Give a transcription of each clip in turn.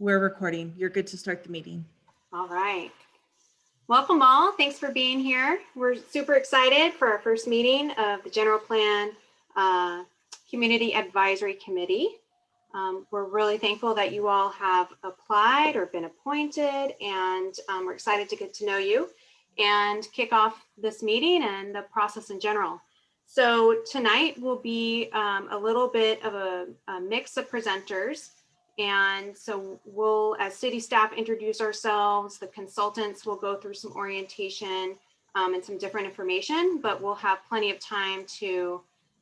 We're recording. You're good to start the meeting. All right. Welcome all. Thanks for being here. We're super excited for our first meeting of the General Plan uh, Community Advisory Committee. Um, We're really thankful that you all have applied or been appointed, and um, we're excited to get to know you and kick off this meeting and the process in general. So tonight will be um, a little bit of a, a mix of presenters. And so we'll, as city staff, introduce ourselves. The consultants will go through some orientation um, and some different information, but we'll have plenty of time to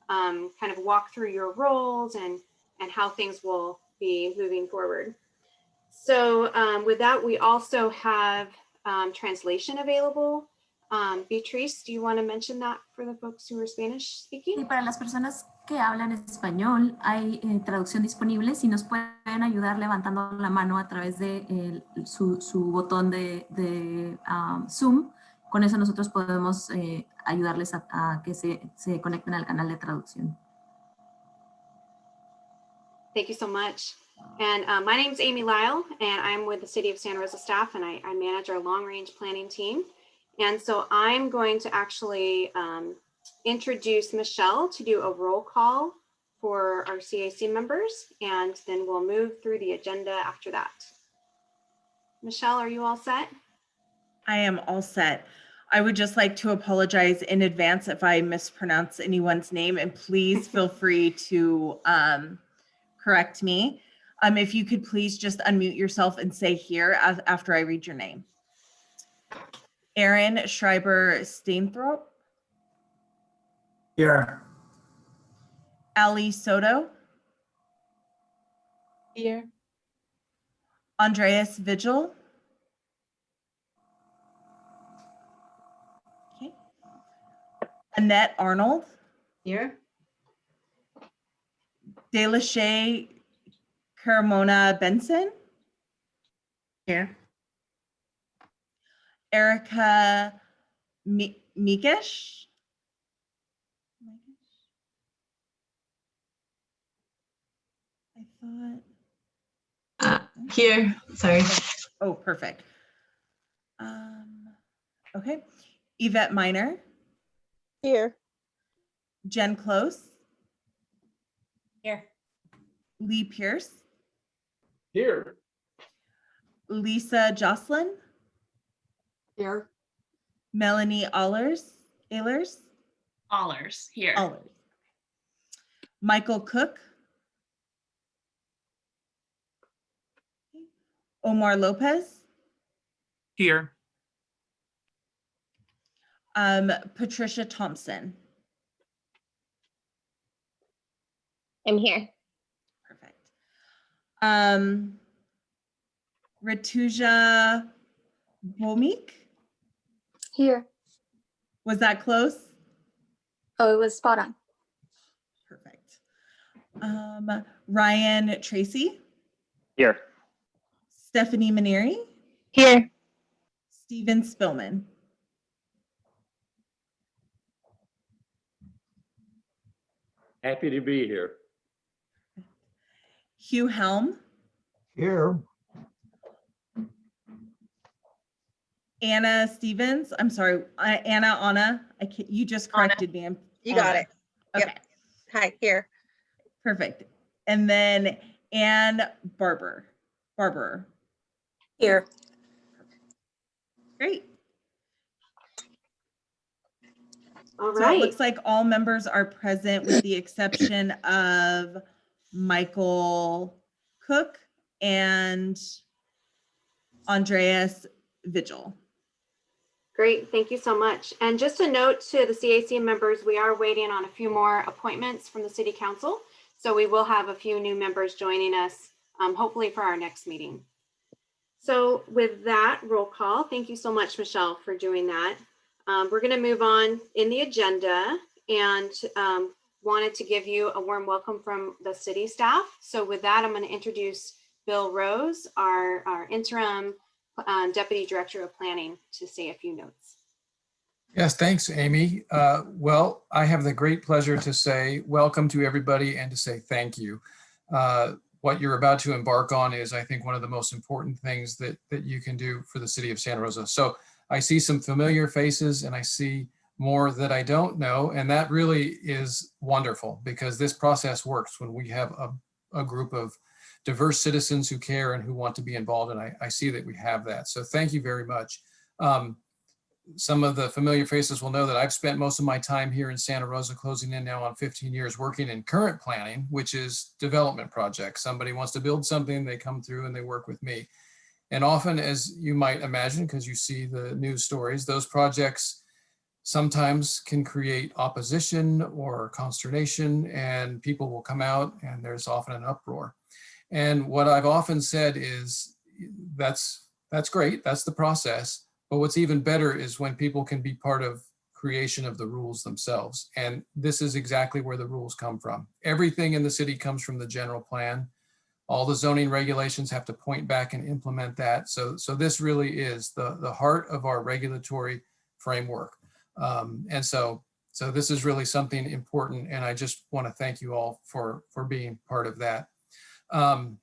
um, kind of walk through your roles and, and how things will be moving forward. So um, with that, we also have um, translation available. Um, Beatrice, do you want to mention that for the folks who are Spanish speaking? Para las personas que hablan español hay eh, traducción disponible. Si nos pueden ayudar levantando la mano a través de su, botón de, um, Zoom, con eso nosotros podemos eh, ayudarles a, que se, conecten al canal de traducción. Thank you so much. And uh, my name is Amy Lyle, and I'm with the City of Santa Rosa staff, and I, I manage our long-range planning team. And so I'm going to actually um, introduce Michelle to do a roll call for our CAC members, and then we'll move through the agenda after that. Michelle, are you all set? I am all set. I would just like to apologize in advance if I mispronounce anyone's name and please feel free to um, correct me. Um, if you could please just unmute yourself and say here after I read your name. Aaron Schreiber Stainthorpe, Here. Ali Soto, Here. Andreas Vigil. Okay. Annette Arnold, Here. DeLachey Carmona Benson, Here. Erica Mi- Mikish. I thought, Uh, here. Sorry. oh, perfect. Um, okay, Yvette Miner. Here. Jen Close, Here. Lee Pierce, Here. Lisa Jocelyn, Here. Melanie Allers, Ehlers, Allers here. Allers. Michael Cook. Omar Lopez, Here. um, Patricia Thompson. I'm here. Perfect. Um, Rituja Bomik, Here. was that close? Oh, it was spot on. Perfect. Um, Ryan Tracy, Here. Stephanie Maneri, Here. Steven Spillman. Happy to be here. Hugh Helm, Here. Anna Stevens, I'm sorry, uh, Anna, Anna, I can't, you just Anna. corrected me. I'm- You got Anna. it. Yep. Okay, Hi, here. perfect. And then Ann Barber, Barber, Here. great. All So it looks like all members are present with the exception of Michael Cook and Andreas Vigil. Great, thank you so much. And just a note to the CAC members, we are waiting on a few more appointments from the city council. So we will have a few new members joining us, um, hopefully for our next meeting. So with that roll call, thank you so much, Michelle, for doing that. Um, we're gonna move on in the agenda and um, wanted to give you a warm welcome from the city staff. So with that, I'm gonna introduce Bill Rose, our, our interim um, Deputy Director of Planning to say a few notes. Yes, thanks, Amy. Uh, Well, I have the great pleasure to say welcome to everybody and to say thank you. Uh, what you're about to embark on is, I think, one of the most important things that, that you can do for the city of Santa Rosa. So I see some familiar faces and I see more that I don't know. And that really is wonderful because this process works when we have a, a group of diverse citizens who care and who want to be involved. And I, I see that we have that. So thank you very much. Um, some of the familiar faces will know that I've spent most of my time here in Santa Rosa, closing in now on 15 years, working in current planning, which is development projects. Somebody wants to build something, they come through and they work with me. And often, as you might imagine, because you see the news stories, those projects sometimes can create opposition or consternation and people will come out and there's often an uproar. And what I've often said is that's that's great, that's the process. But what's even better is when people can be part of creation of the rules themselves. And this is exactly where the rules come from. Everything in the city comes from the general plan. All the zoning regulations have to point back and implement that. So, so this really is the, the heart of our regulatory framework. Um, and so, so this is really something important. And I just want to thank you all for, for being part of that. Um,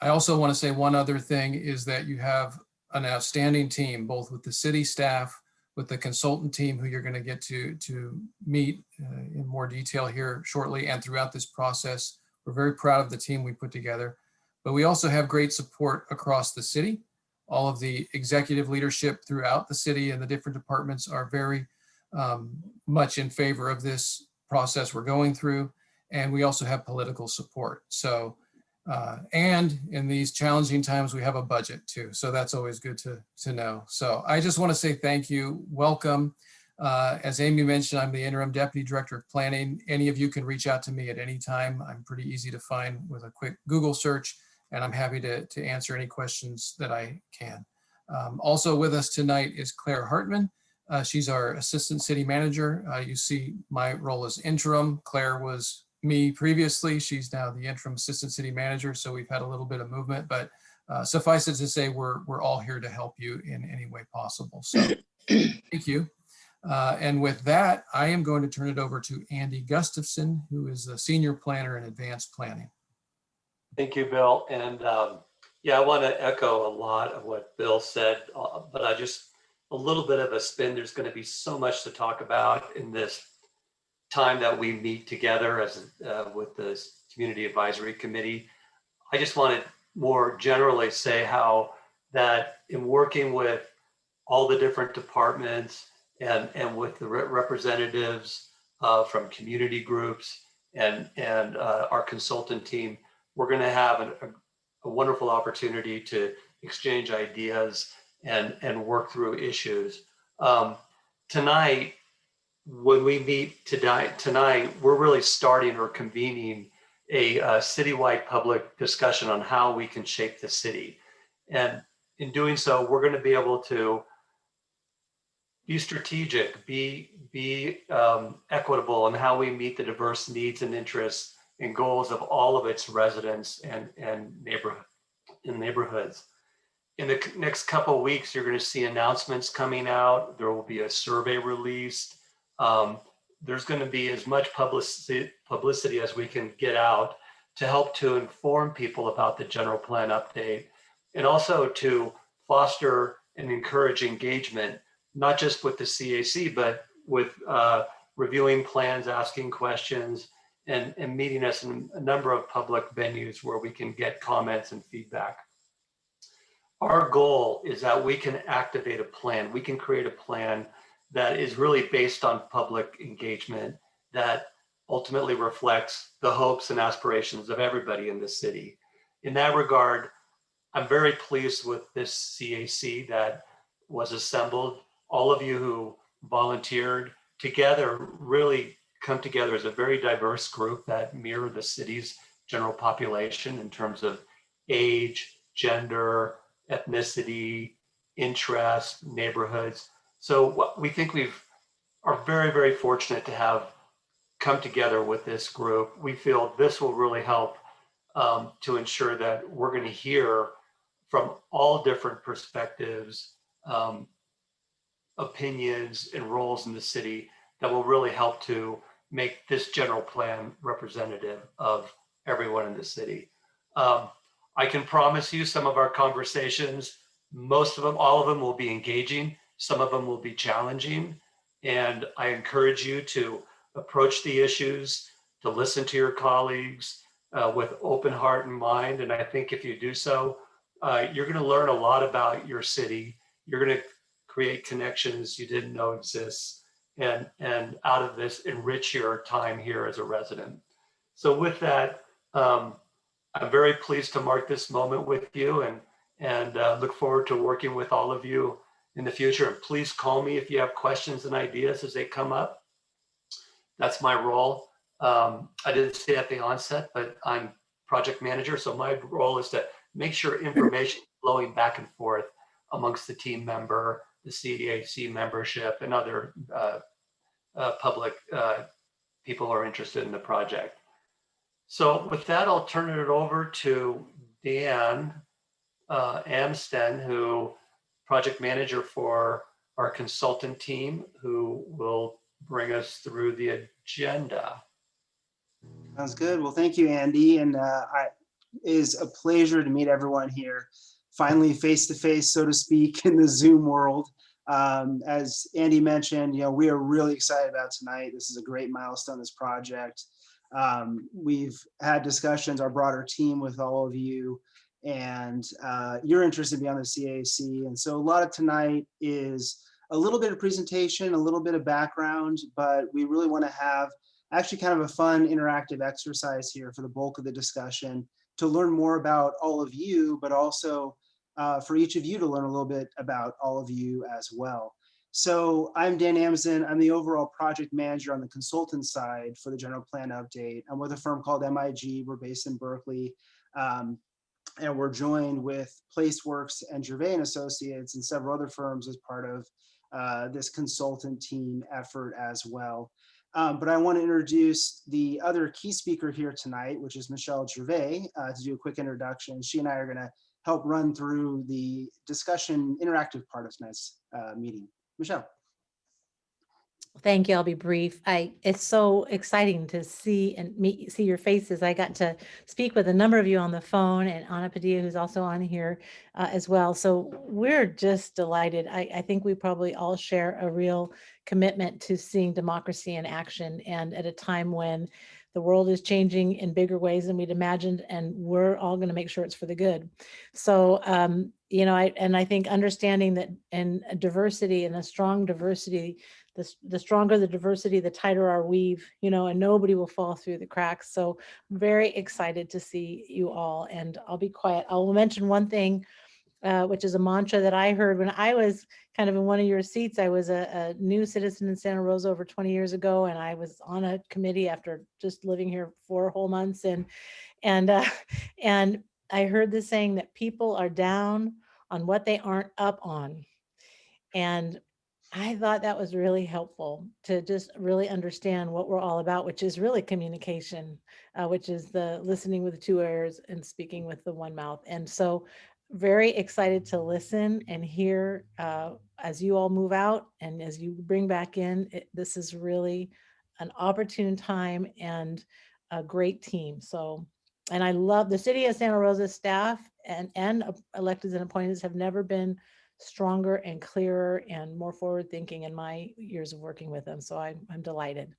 I also want to say one other thing is that you have an outstanding team, both with the city staff, with the consultant team who you're going to get to, to meet uh, in more detail here shortly and throughout this process. We're very proud of the team we put together, but we also have great support across the city. All of the executive leadership throughout the city and the different departments are very um, much in favor of this process we're going through. And we also have political support. So uh, and in these challenging times, we have a budget too. So that's always good to, to know. So I just want to say thank you. Welcome. Uh, as Amy mentioned, I'm the interim deputy director of planning. Any of you can reach out to me at any time. I'm pretty easy to find with a quick Google search, and I'm happy to, to answer any questions that I can. Um, also with us tonight is Claire Hartman. Uh, she's our assistant city manager. Uh, you see my role as interim. Claire was me previously. She's now the interim assistant city manager, so we've had a little bit of movement, but uh, suffice it to say, we're, we're all here to help you in any way possible. So thank you. Uh, and with that, I am going to turn it over to Andy Gustafson, who is the senior planner in advanced planning. Thank you, Bill. And um, yeah, I want to echo a lot of what Bill said, uh, but I just a little bit of a spin. There's going to be so much to talk about in this time that we meet together as uh, with the community advisory committee. I just want to more generally say how that in working with all the different departments and and with the re representatives uh, from community groups and and uh, our consultant team, we're going to have an, a, a wonderful opportunity to exchange ideas and and work through issues. Um, tonight, when we meet tonight, tonight, we're really starting or convening a uh, citywide public discussion on how we can shape the city. And in doing so, we're going to be able to be strategic, be, be um, equitable in how we meet the diverse needs and interests and goals of all of its residents and, and neighborhood, in neighborhoods. In the next couple weeks, you're going to see announcements coming out. There will be a survey released um, there's going to be as much publicity, publicity as we can get out to help to inform people about the general plan update and also to foster and encourage engagement, not just with the CAC, but with uh, reviewing plans, asking questions, and, and meeting us in a number of public venues where we can get comments and feedback. Our goal is that we can activate a plan. We can create a plan that is really based on public engagement that ultimately reflects the hopes and aspirations of everybody in the city. In that regard, I'm very pleased with this CAC that was assembled. All of you who volunteered together really come together as a very diverse group that mirror the city's general population in terms of age, gender, ethnicity, interest, neighborhoods. So we think we've are very, very fortunate to have come together with this group. We feel this will really help um, to ensure that we're going to hear from all different perspectives, um, opinions and roles in the city that will really help to make this general plan representative of everyone in the city. Um, I can promise you some of our conversations, most of them, all of them will be engaging. Some of them will be challenging. And I encourage you to approach the issues, to listen to your colleagues uh, with open heart and mind. And I think if you do so, uh, you're going to learn a lot about your city. You're going to create connections you didn't know exists and, and out of this, enrich your time here as a resident. So with that, um, I'm very pleased to mark this moment with you and, and uh, look forward to working with all of you in the future. And please call me if you have questions and ideas as they come up. That's my role. Um, I didn't say at the onset, but I'm project manager. So my role is to make sure information is flowing back and forth amongst the team member, the CAC membership and other uh, uh, public uh, people who are interested in the project. So with that, I'll turn it over to Dan uh, Amsden, who project manager for our consultant team, who will bring us through the agenda. Sounds good. Well, thank you, Andy. And uh, I, it is a pleasure to meet everyone here, finally face to face, so to speak, in the Zoom world. Um, as Andy mentioned, you know, we are really excited about tonight. This is a great milestone, this project. Um, we've had discussions, our broader team with all of you, and uh, you're interested beyond the CAC. And so a lot of tonight is a little bit of presentation, a little bit of background, but we really want to have actually kind of a fun interactive exercise here for the bulk of the discussion to learn more about all of you, but also uh, for each of you to learn a little bit about all of you as well. So I'm Dan Amsden. I'm the overall project manager on the consultant side for the general plan update. I'm with a firm called MIG. We're based in Berkeley. Um, and we're joined with Placeworks and Gervais Associates and several other firms as part of uh, this consultant team effort as well. Um, but I want to introduce the other key speaker here tonight, which is Michelle Gervais, uh, to do a quick introduction. She and I are going to help run through the discussion interactive part of tonight's uh, meeting. Michelle. Thank you. I'll be brief. I it's so exciting to see and meet see your faces. I got to speak with a number of you on the phone and Anna Padilla, who's also on here uh, as well. So we're just delighted. I, I think we probably all share a real commitment to seeing democracy in action and at a time when the world is changing in bigger ways than we'd imagined and we're all going to make sure it's for the good. So um, you know, I and I think understanding that and diversity and a strong diversity the, the stronger the diversity, the tighter our weave, you know, and nobody will fall through the cracks. So I'm very excited to see you all and I'll be quiet. I will mention one thing, uh, which is a mantra that I heard when I was kind of in one of your seats. I was a, a new citizen in Santa Rosa over 20 years ago, and I was on a committee after just living here four whole months. And, and, uh, and I heard this saying that people are down on what they aren't up on. And I thought that was really helpful to just really understand what we're all about, which is really communication, uh, which is the listening with the two ears and speaking with the one mouth. And so very excited to listen and hear uh, as you all move out and as you bring back in, it, this is really an opportune time and a great team. So, and I love the city of Santa Rosa staff and, and electeds and appointees have never been stronger and clearer and more forward thinking in my years of working with them. So I'm, I'm delighted.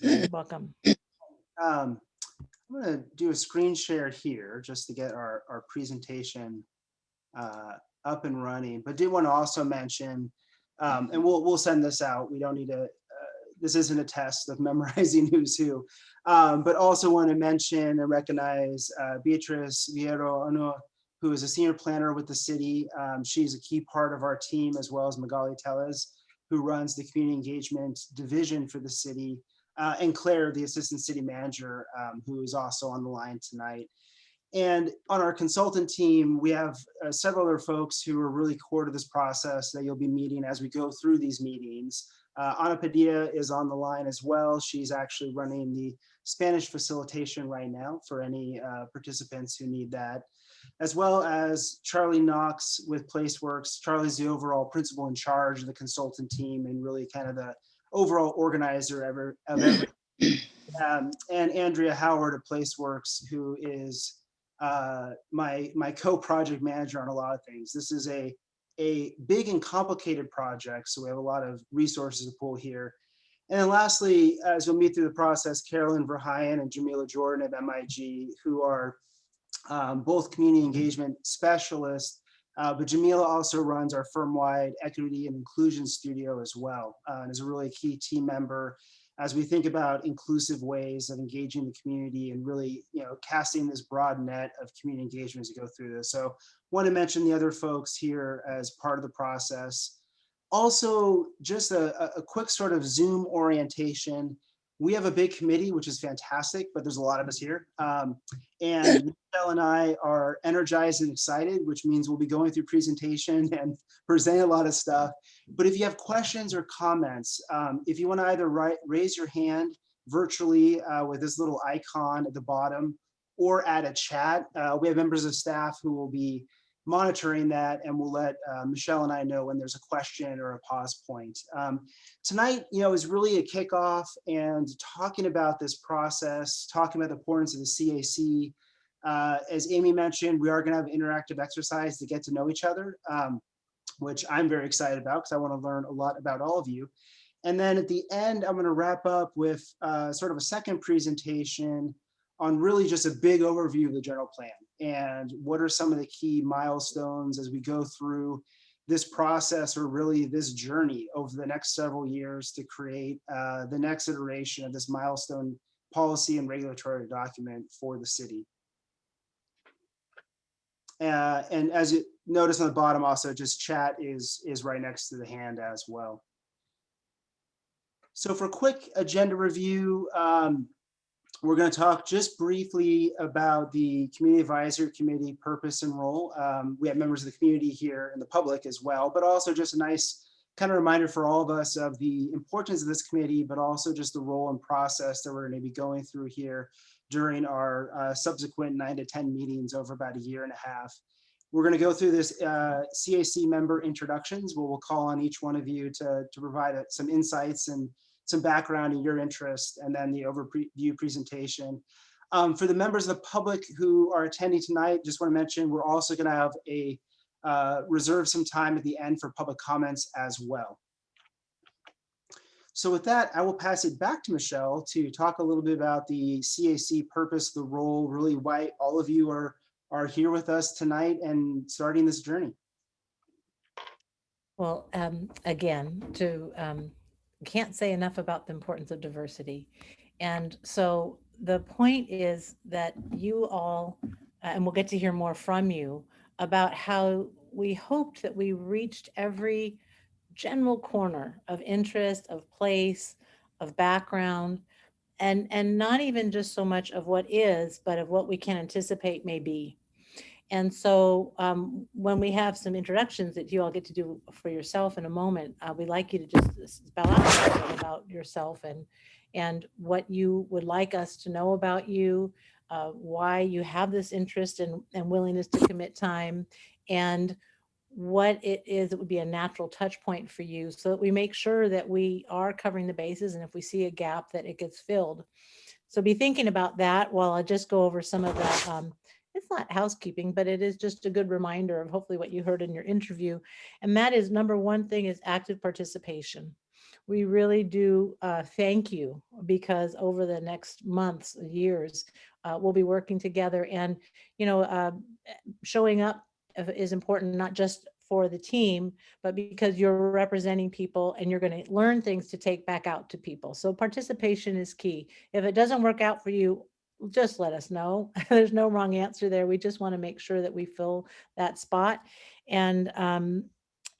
You're welcome. Um, I'm going to do a screen share here just to get our, our presentation uh, up and running, but did want to also mention, um, and we'll, we'll send this out. We don't need to, uh, this isn't a test of memorizing who's who, um, but also want to mention and recognize uh, Beatrice Viero Ono, who is a senior planner with the city. Um, she's a key part of our team, as well as Magali Tellez, who runs the community engagement division for the city, uh, and Claire, the assistant city manager, um, who is also on the line tonight. And on our consultant team, we have uh, several other folks who are really core to this process that you'll be meeting as we go through these meetings. Uh, Ana Padilla is on the line as well. She's actually running the Spanish facilitation right now for any uh, participants who need that as well as Charlie Knox with Placeworks. Charlie's the overall principal in charge of the consultant team and really kind of the overall organizer ever, of every. Um, and Andrea Howard of Placeworks, who is uh, my my co-project manager on a lot of things. This is a a big and complicated project, so we have a lot of resources to pull here. And then lastly, as you'll meet through the process, Carolyn Verheyen and Jamila Jordan at MIG, who are um, both community engagement specialists, uh, but Jamila also runs our firm-wide equity and inclusion studio as well, uh, and is a really key team member as we think about inclusive ways of engaging the community and really, you know, casting this broad net of community engagement as we go through this. So want to mention the other folks here as part of the process. Also, just a, a quick sort of Zoom orientation. We have a big committee, which is fantastic, but there's a lot of us here. Um, and Michelle and I are energized and excited, which means we'll be going through presentation and presenting a lot of stuff. But if you have questions or comments, um, if you want to either write, raise your hand virtually uh, with this little icon at the bottom or add a chat, uh, we have members of staff who will be monitoring that and we'll let uh, Michelle and I know when there's a question or a pause point. Um, tonight, you know, is really a kickoff and talking about this process, talking about the importance of the CAC. Uh, as Amy mentioned, we are going to have interactive exercise to get to know each other, um, which I'm very excited about because I want to learn a lot about all of you. And then at the end, I'm going to wrap up with uh, sort of a second presentation on really just a big overview of the general plan and what are some of the key milestones as we go through this process or really this journey over the next several years to create uh, the next iteration of this milestone policy and regulatory document for the city. Uh, and as you notice on the bottom also just chat is is right next to the hand as well. So for quick agenda review, um, we're going to talk just briefly about the Community Advisory Committee purpose and role. Um, we have members of the community here and the public as well, but also just a nice kind of reminder for all of us of the importance of this committee, but also just the role and process that we're going to be going through here during our uh, subsequent nine to 10 meetings over about a year and a half. We're going to go through this uh, CAC member introductions where we'll call on each one of you to, to provide uh, some insights and some background in your interest, and then the overview presentation. Um, for the members of the public who are attending tonight, just want to mention we're also going to have a uh, reserve some time at the end for public comments as well. So with that, I will pass it back to Michelle to talk a little bit about the CAC purpose, the role, really why all of you are, are here with us tonight and starting this journey. Well, um, again, to um, can't say enough about the importance of diversity. And so the point is that you all, uh, and we'll get to hear more from you about how we hoped that we reached every general corner of interest, of place, of background, and, and not even just so much of what is, but of what we can anticipate may be. And so um, when we have some introductions that you all get to do for yourself in a moment, uh, we'd like you to just spell out about yourself and, and what you would like us to know about you, uh, why you have this interest and, and willingness to commit time, and what it is that would be a natural touch point for you so that we make sure that we are covering the bases and if we see a gap that it gets filled. So be thinking about that while I just go over some of the um, not housekeeping, but it is just a good reminder of hopefully what you heard in your interview. And that is number one thing is active participation. We really do uh, thank you because over the next months, years, uh, we'll be working together and, you know, uh, showing up is important, not just for the team, but because you're representing people and you're going to learn things to take back out to people. So participation is key. If it doesn't work out for you, just let us know. There's no wrong answer there. We just want to make sure that we fill that spot. And um,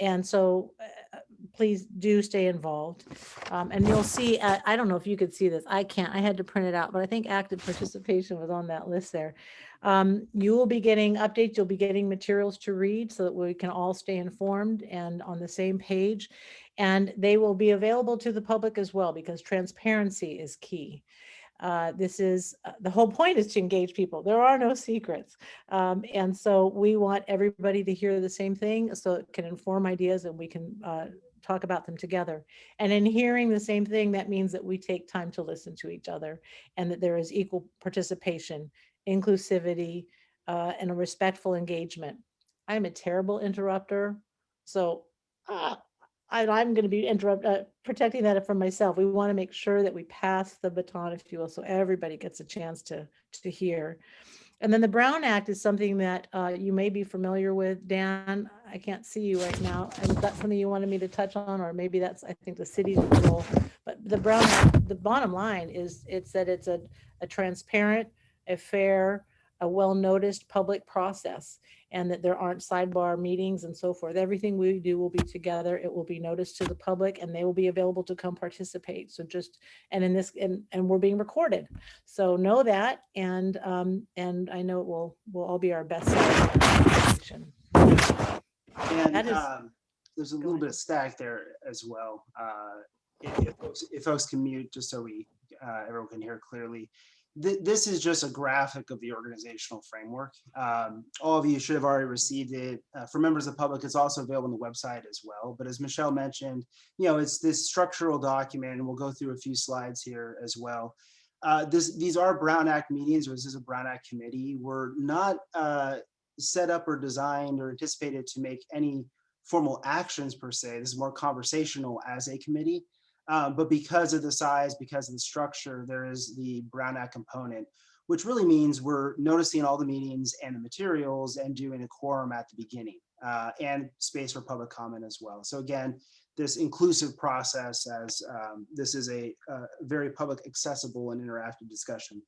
and so uh, please do stay involved. Um, and you'll see, uh, I don't know if you could see this. I can't, I had to print it out, but I think active participation was on that list there. Um, you will be getting updates. You'll be getting materials to read so that we can all stay informed and on the same page. And they will be available to the public as well because transparency is key. Uh, this is uh, the whole point is to engage people. There are no secrets. Um, and so we want everybody to hear the same thing so it can inform ideas and we can uh, talk about them together. And in hearing the same thing, that means that we take time to listen to each other and that there is equal participation, inclusivity, uh, and a respectful engagement. I'm a terrible interrupter, so uh, I, I'm going to be interrupt, uh, protecting that from myself. We want to make sure that we pass the baton, if you will, so everybody gets a chance to, to hear. And then the Brown Act is something that uh, you may be familiar with. Dan, I can't see you right now. Is that something you wanted me to touch on? Or maybe that's, I think, the city's role. But the Brown Act, the bottom line is it's that it's a, a transparent, a fair, a well-noticed public process and that there aren't sidebar meetings and so forth. Everything we do will be together. It will be noticed to the public and they will be available to come participate. So just, and in this, and, and we're being recorded. So know that. And, um, and I know it will, will all be our best. And is- um, there's a little ahead. bit of stack there as well. Uh, If if folks- if folks can mute, just so we, uh, everyone can hear clearly. Th- This is just a graphic of the organizational framework. Um, All of you should have already received it. Uh, For members of the public, it's also available on the website as well. But as Michelle mentioned, you know, it's this structural document, and we'll go through a few slides here as well. Uh, This, these are Brown Act meetings, or this is a Brown Act committee. We're not uh, set up or designed or anticipated to make any formal actions per se. This is more conversational as a committee. Um, but because of the size, because of the structure, there is the Brown Act component, which really means we're noticing all the meetings and the materials and doing a quorum at the beginning uh, and space for public comment as well. So again, this inclusive process as um, this is a, uh very public accessible and interactive discussion.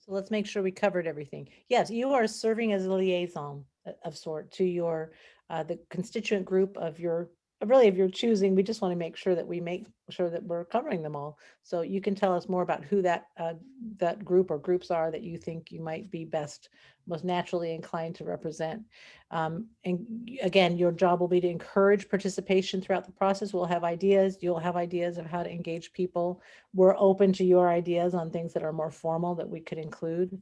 So let's make sure we covered everything. Yes, you are serving as a liaison of sort to your, uh, the constituent group of your, really of your choosing. We just want to make sure that we make sure that we're covering them all. So you can tell us more about who that, uh, that group or groups are that you think you might be best, most naturally inclined to represent. Um, and again, your job will be to encourage participation throughout the process. We'll have ideas. You'll have ideas of how to engage people we're open to your ideas on things that are more formal that we could include.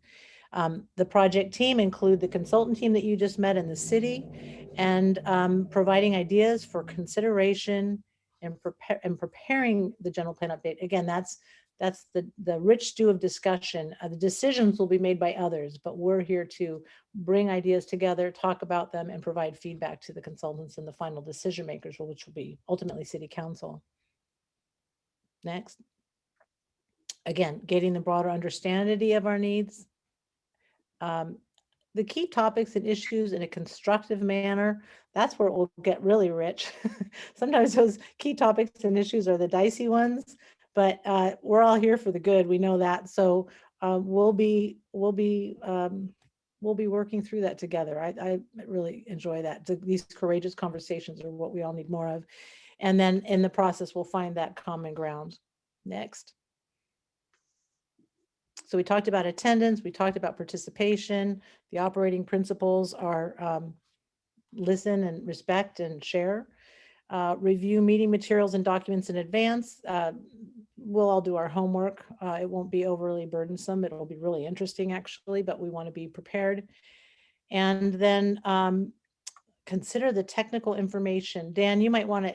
Um, the project team include the consultant team that you just met in the city and um, providing ideas for consideration and prepare and preparing the general plan update. Again, that's that's the the rich stew of discussion. Uh, the decisions will be made by others, but we're here to bring ideas together, talk about them, and provide feedback to the consultants and the final decision makers, which will be ultimately city council. Next again, getting the broader understanding of our needs. Um, the key topics and issues in a constructive manner, that's where it will get really rich. Sometimes those key topics and issues are the dicey ones, but uh, we're all here for the good. We know that. So uh, we'll be, we'll be, um, we'll be working through that together. I, I really enjoy that. These courageous conversations are what we all need more of. And then in the process, we'll find that common ground. Next. So we talked about attendance, we talked about participation. The operating principles are um, listen and respect and share. Uh, Review meeting materials and documents in advance. Uh, We'll all do our homework. Uh, It won't be overly burdensome. It'll be really interesting, actually, but we want to be prepared. And then um, consider the technical information. Dan, you might want to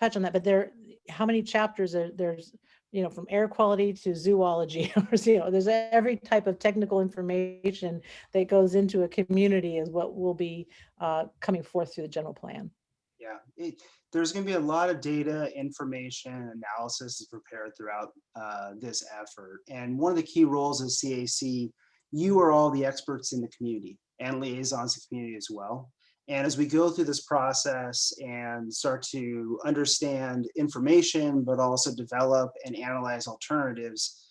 touch on that, but there, how many chapters are there's you know, from air quality to zoology, or, you know, there's every type of technical information that goes into a community is what will be uh, coming forth through the general plan. Yeah, it, there's going to be a lot of data, information, analysis is prepared throughout uh, this effort. And one of the key roles of CAC, you are all the experts in the community and liaisons to the community as well. And as we go through this process and start to understand information, but also develop and analyze alternatives,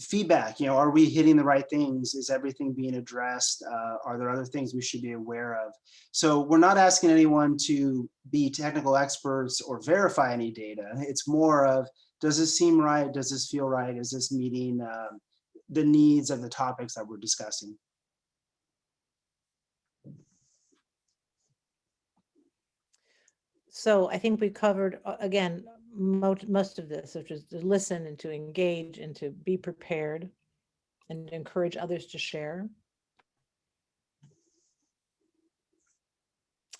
feedback, you know, are we hitting the right things? Is everything being addressed? Uh, are there other things we should be aware of? So we're not asking anyone to be technical experts or verify any data. It's more of, does this seem right? Does this feel right? Is this meeting um, the needs of the topics that we're discussing? So I think we covered, uh, again, most, of this, which is to listen and to engage and to be prepared and encourage others to share.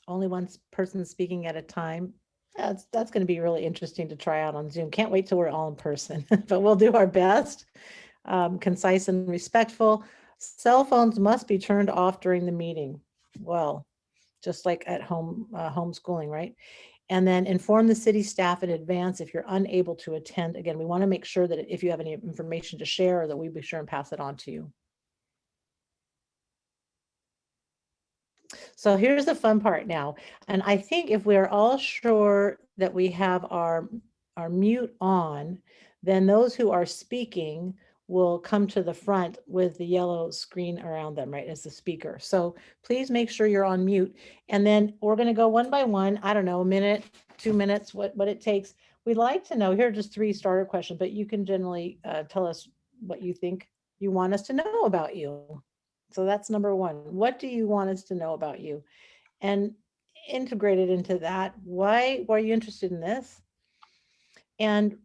Only one person speaking at a time. That's, that's going to be really interesting to try out on Zoom. Can't wait till we're all in person, but we'll do our best. um, concise and respectful. Cell phones must be turned off during the meeting. Well, just like at home, uh, homeschooling, right? And then inform the city staff in advance if you're unable to attend. Again, we want to make sure that if you have any information to share, that we be sure and pass it on to you. So here's the fun part now. And I think if we're all sure that we have our, our mute on, then those who are speaking will come to the front with the yellow screen around them, right, as the speaker. So please make sure you're on mute. And then we're going to go one by one. I don't know, a minute, two minutes, what, what it takes. We'd like to know, here are just three starter questions, but you can generally uh, tell us what you think you want us to know about you. So that's number one. What do you want us to know about you? And integrated into that, why were you interested in this? And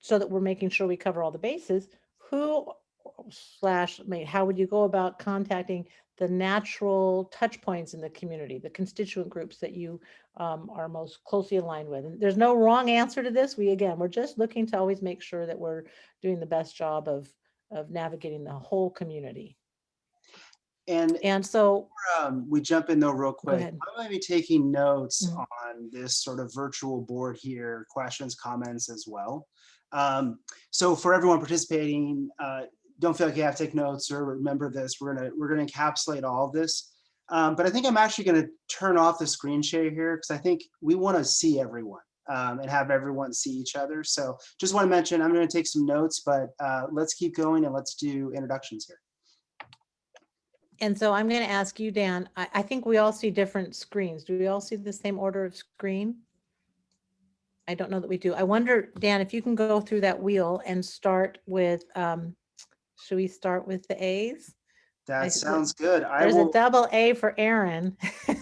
so that we're making sure we cover all the bases, who slash, I mean, how would you go about contacting the natural touch points in the community, the constituent groups that you um, are most closely aligned with? And there's no wrong answer to this. We, again, we're just looking to always make sure that we're doing the best job of, of navigating the whole community. And And so, um, we jump in though real quick. I'm going to be taking notes Mhm. on this sort of virtual board here, questions, comments as well. Um, so for everyone participating, uh, don't feel like you have to take notes or remember this. We're gonna we're gonna encapsulate all of this. Um, but I think I'm actually gonna turn off the screen share here because I think we want to see everyone um, and have everyone see each other. So just want to mention I'm going to take some notes, but uh, let's keep going and let's do introductions here. and so I'm going to ask you, Dan, I, I think we all see different screens. Do we all see the same order of screen? I don't know that we do. I wonder, Dan, if you can go through that wheel and start with, um, should we start with the A's? That see. sounds good. I There's a double A for Aaron.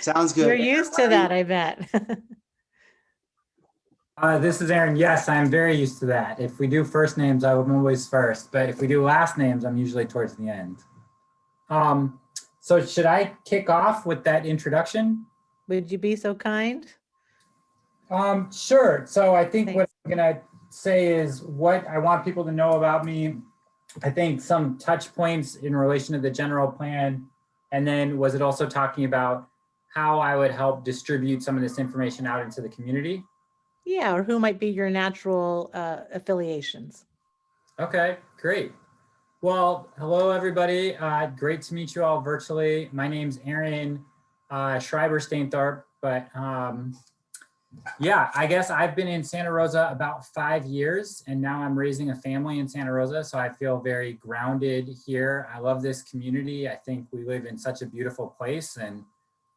Sounds good. You're used to that, I bet. Uh, this is Aaron. Yes, I'm very used to that. If we do first names, I'm always first, but if we do last names, I'm usually towards the end. Um, so should I kick off with that introduction? Would you be so kind? Um, sure. So I think what I'm gonna say is what I want people to know about me. I think some touch points in relation to the general plan. And then was it also talking about how I would help distribute some of this information out into the community? Yeah, or who might be your natural uh, affiliations? Okay, great. Well, hello, everybody. Uh, great to meet you all virtually. My name's Aaron uh, Schreiber Stainthorpe, but um, yeah, I guess I've been in Santa Rosa about five years and now I'm raising a family in Santa Rosa. So I feel very grounded here. I love this community. I think we live in such a beautiful place and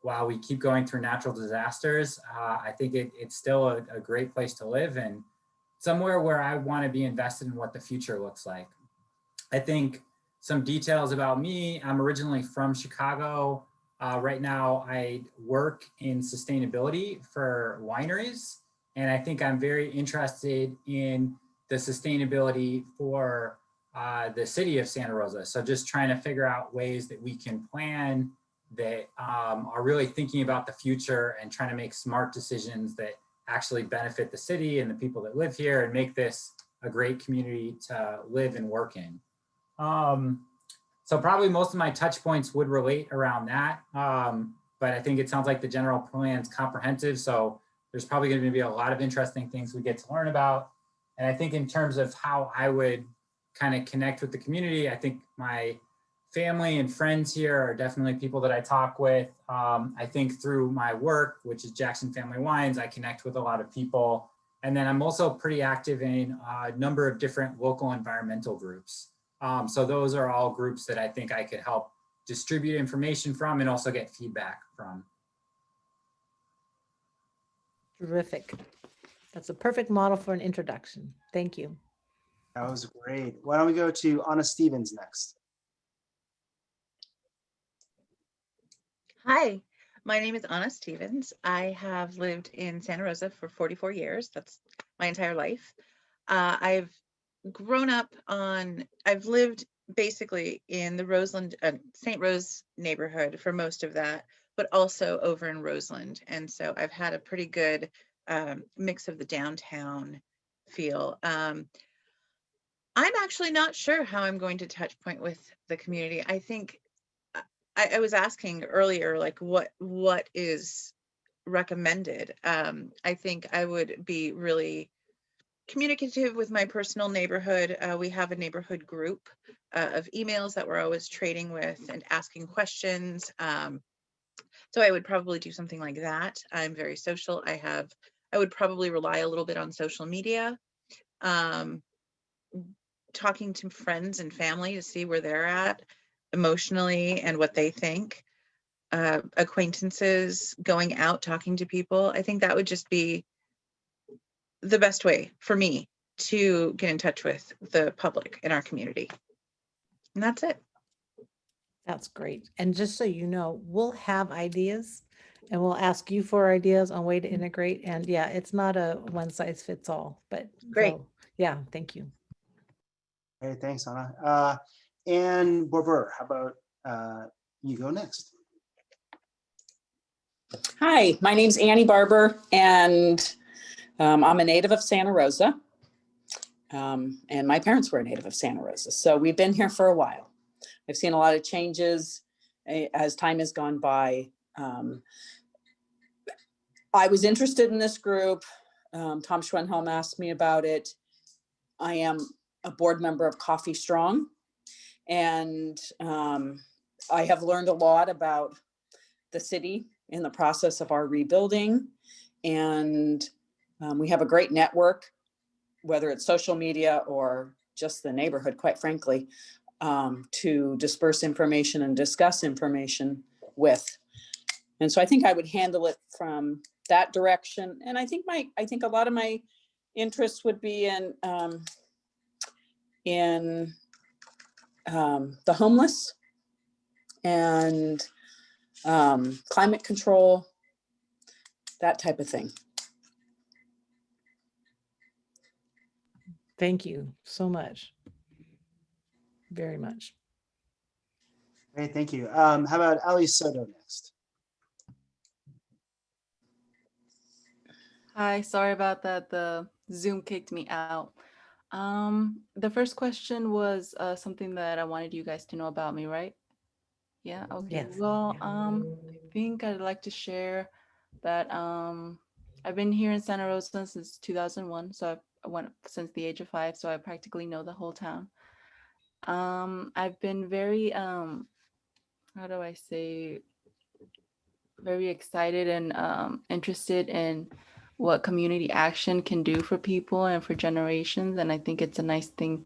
while we keep going through natural disasters, uh, I think it, it's still a, a great place to live and somewhere where I want to be invested in what the future looks like. I think some details about me, I'm originally from Chicago. Uh, right now I work in sustainability for wineries. And I think I'm very interested in the sustainability for uh, the city of Santa Rosa. So just trying to figure out ways that we can plan that um, are really thinking about the future and trying to make smart decisions that actually benefit the city and the people that live here and make this a great community to live and work in. Um, so probably most of my touch points would relate around that. Um, but I think it sounds like the general plan's comprehensive. So there's probably going to be a lot of interesting things we get to learn about. And I think in terms of how I would kind of connect with the community, I think my family and friends here are definitely people that I talk with. Um, I think through my work, which is Jackson Family Wines, I connect with a lot of people. And then I'm also pretty active in a number of different local environmental groups. Um, so those are all groups that I think I could help distribute information from and also get feedback from. Terrific. That's a perfect model for an introduction. Thank you. That was great. Why don't we go to Anna Stevens next? Hi, my name is Anna Stevens. I have lived in Santa Rosa for 44 years. That's my entire life. Uh, I've grown up on, I've lived basically in the Roseland, uh, St. Rose neighborhood for most of that, but also over in Roseland. And so I've had a pretty good um, mix of the downtown feel. Um, I'm actually not sure how I'm going to touch point with the community. I think uh, I, I was asking earlier, like what what is recommended. Um, I think I would be really communicative with my personal neighborhood. Uh, we have a neighborhood group uh, of emails that we're always trading with and asking questions. Um, so I would probably do something like that. I'm very social. I have, I would probably rely a little bit on social media. Um, talking to friends and family to see where they're at emotionally and what they think. Uh, acquaintances, going out, talking to people. I think that would just be the best way for me to get in touch with the public in our community. And that's it. That's great. And just so you know, we'll have ideas and we'll ask you for ideas on way to integrate. And yeah, it's not a one size fits all, but Great. so, yeah, thank you. Hey, thanks, Anna. Uh, and Barber, how about uh, you go next? Hi, my name's Annie Barber, and um, I'm a native of Santa Rosa. Um, and my parents were a native of Santa Rosa, so we've been here for a while. I've seen a lot of changes eh, as time has gone by. Um, I was interested in this group. Um, Tom Schwedhelm asked me about it. I am a board member of Coffey Strong, and um, I have learned a lot about the city in the process of our rebuilding. And um, we have a great network, whether it's social media or just the neighborhood, quite frankly, um, to disperse information and discuss information with. And so I think I would handle it from that direction. And I think my, I think a lot of my interests would be in, um, in um, the homeless and um, climate control, that type of thing. Thank you so much. Very much. Great, thank you. Um, how about Ali Soto next? Hi, sorry about that. The Zoom kicked me out. Um, the first question was uh, something that I wanted you guys to know about me, right? Yeah, okay. Yes. Well, um, I think I'd like to share that um, I've been here in Santa Rosa since 2001. So I've- Went since the age of five, so I practically know the whole town. Um, I've been very, um, how do I say, very excited and um, interested in what community action can do for people and for generations. And I think it's a nice thing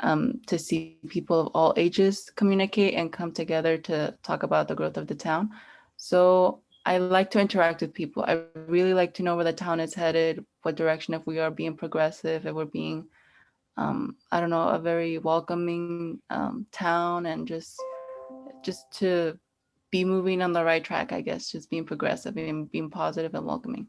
um, to see people of all ages communicate and come together to talk about the growth of the town. So I like to interact with people. I really like to know where the town is headed, what direction, if we are being progressive, if we're being, um, I don't know, a very welcoming um, town and just, just to be moving on the right track, I guess, just being progressive and being positive and welcoming.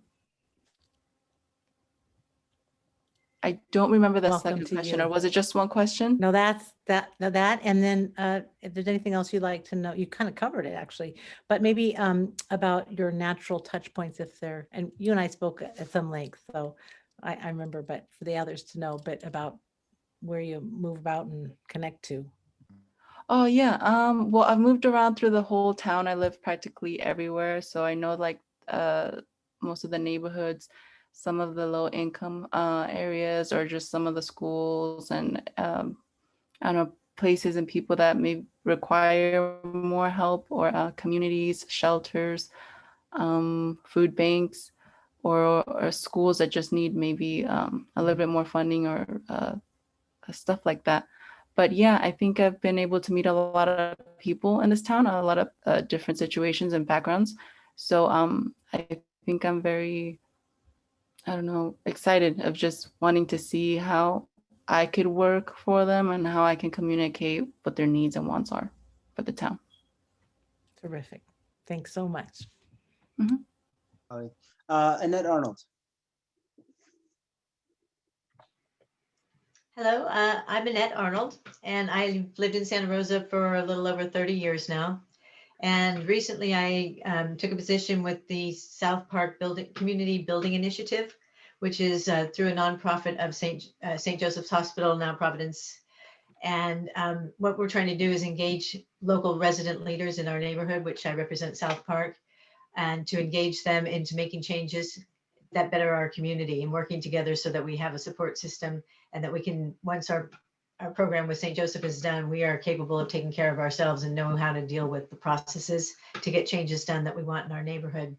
I don't remember the Welcome second question, you. or was it just one question? No, that's that, no, that, and then uh, if there's anything else you'd like to know, you kind of covered it actually, but maybe um, about your natural touch points if they're, and you and I spoke at some length, so I, I remember, but for the others to know, but about where you move about and connect to. Oh yeah. Um, well, I've moved around through the whole town. I live practically everywhere, so I know like uh most of the neighborhoods, some of the low income uh areas, or just some of the schools and um, I don't know places and people that may require more help, or uh, communities, shelters, um, food banks, or or schools that just need maybe um a little bit more funding or uh stuff like that but yeah, I think I've been able to meet a lot of people in this town, a lot of uh, different situations and backgrounds. So um, I think I'm very, I don't know, excited of just wanting to see how I could work for them and how I can communicate what their needs and wants are for the town. Terrific. Thanks so much. Ali. Uh, Annette Arnold. Hello, uh, I'm Annette Arnold, and I've lived in Santa Rosa for a little over 30 years now. And recently I um, took a position with the South Park Building Community Building Initiative, which is uh, through a nonprofit of St. Uh, St. Joseph's Hospital, now Providence. And um, what we're trying to do is engage local resident leaders in our neighborhood, which I represent South Park, and to engage them into making changes that better our community and working together so that we have a support system and that we can, once our, our program with St. Joseph is done, we are capable of taking care of ourselves and know how to deal with the processes to get changes done that we want in our neighborhood.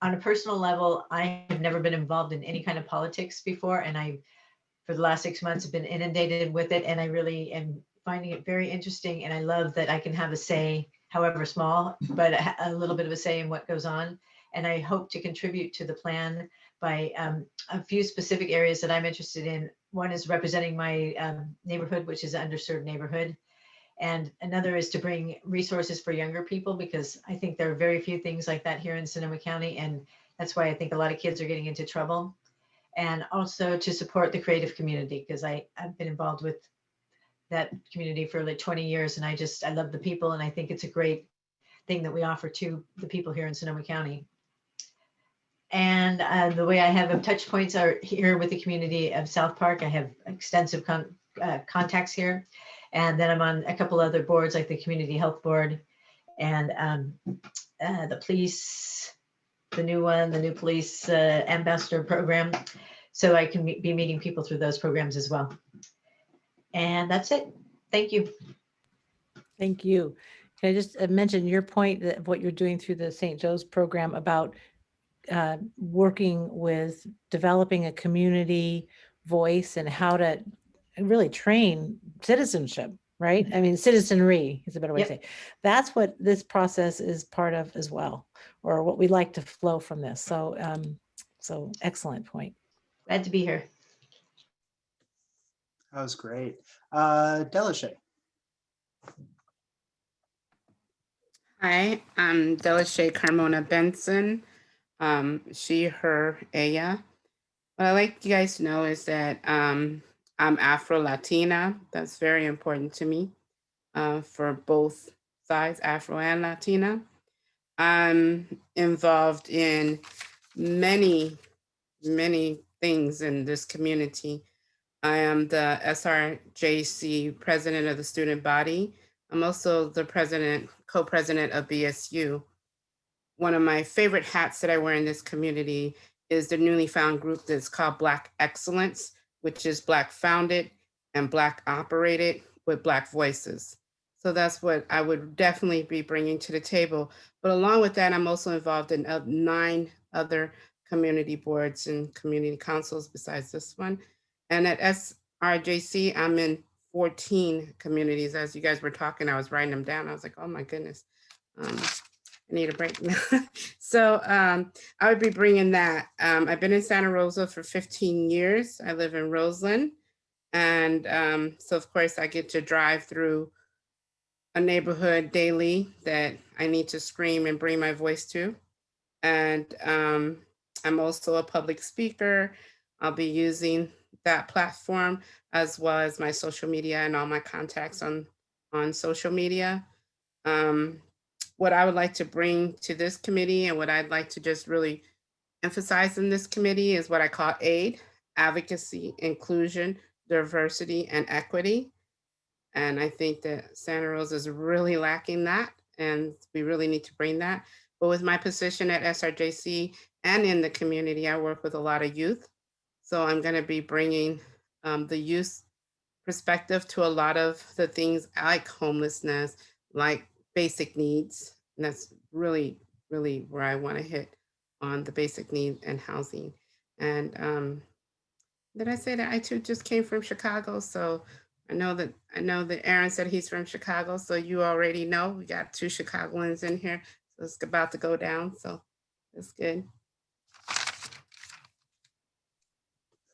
On a personal level, I have never been involved in any kind of politics before, and I, for the last six months, have been inundated with it, and I really am finding it very interesting, and I love that I can have a say, however small, but a, a little bit of a say in what goes on. And I hope to contribute to the plan by um, a few specific areas that I'm interested in. One is representing my um, neighborhood, which is an underserved neighborhood. And another is to bring resources for younger people because I think there are very few things like that here in Sonoma County. And that's why I think a lot of kids are getting into trouble. And also to support the creative community because I've been involved with that community for like 20 years. And I just, I love the people and I think it's a great thing that we offer to the people here in Sonoma County. And uh, the way I have them touch points are here with the community of South Park. I have extensive con uh, contacts here. And then I'm on a couple other boards like the Community Health Board and um, uh, the police, the new one, the new police uh, ambassador program. So I can be meeting people through those programs as well. And that's it. Thank you. Thank you. Can I just uh, mention your point of what you're doing through the St. Joe's program about uh, working with developing a community voice and how to really train citizenship, right? I mean, citizenry is a better way Yep. to say. That's what this process is part of as well, or what we like to flow from this. So, um, so excellent point. Glad to be here. That was great. Uh, Delashay. Hi, I'm Delashay Carmona Benson. Um, she, her, ella. What I like you guys to know is that um, I'm Afro Latina. That's very important to me uh, for both sides, Afro and Latina. I'm involved in many, many things in this community. I am the SRJC president of the student body. I'm also the president, co-president of BSU. One of my favorite hats that I wear in this community is the newly found group that's called Black Excellence, which is Black founded and Black operated with Black voices. So that's what I would definitely be bringing to the table. But along with that, I'm also involved in uh, nine other community boards and community councils besides this one. And at SRJC, I'm in 14 communities. As you guys were talking, I was writing them down. I was like, oh my goodness. Um, I need a break so um, I would be bringing that. Um, I've been in Santa Rosa for 15 years. I live in Roseland. And um, so of course I get to drive through a neighborhood daily that I need to scream and bring my voice to. And um, I'm also a public speaker. I'll be using that platform as well as my social media and all my contacts on, on social media. Um, what I would like to bring to this committee and what I'd like to just really emphasize in this committee is what I call AID, advocacy, inclusion, diversity, and equity. And I think that Santa Rosa is really lacking that, and we really need to bring that. But with my position at SRJC and in the community, I work with a lot of youth. So I'm going to be bringing um, the youth perspective to a lot of the things like homelessness, like basic needs. And that's really, really where I want to hit on the basic need and housing. And um, did I say that I too just came from Chicago? So I know that I know that Aaron said he's from Chicago. So you already know we got two Chicagoans in here. So it's about to go down. So that's good.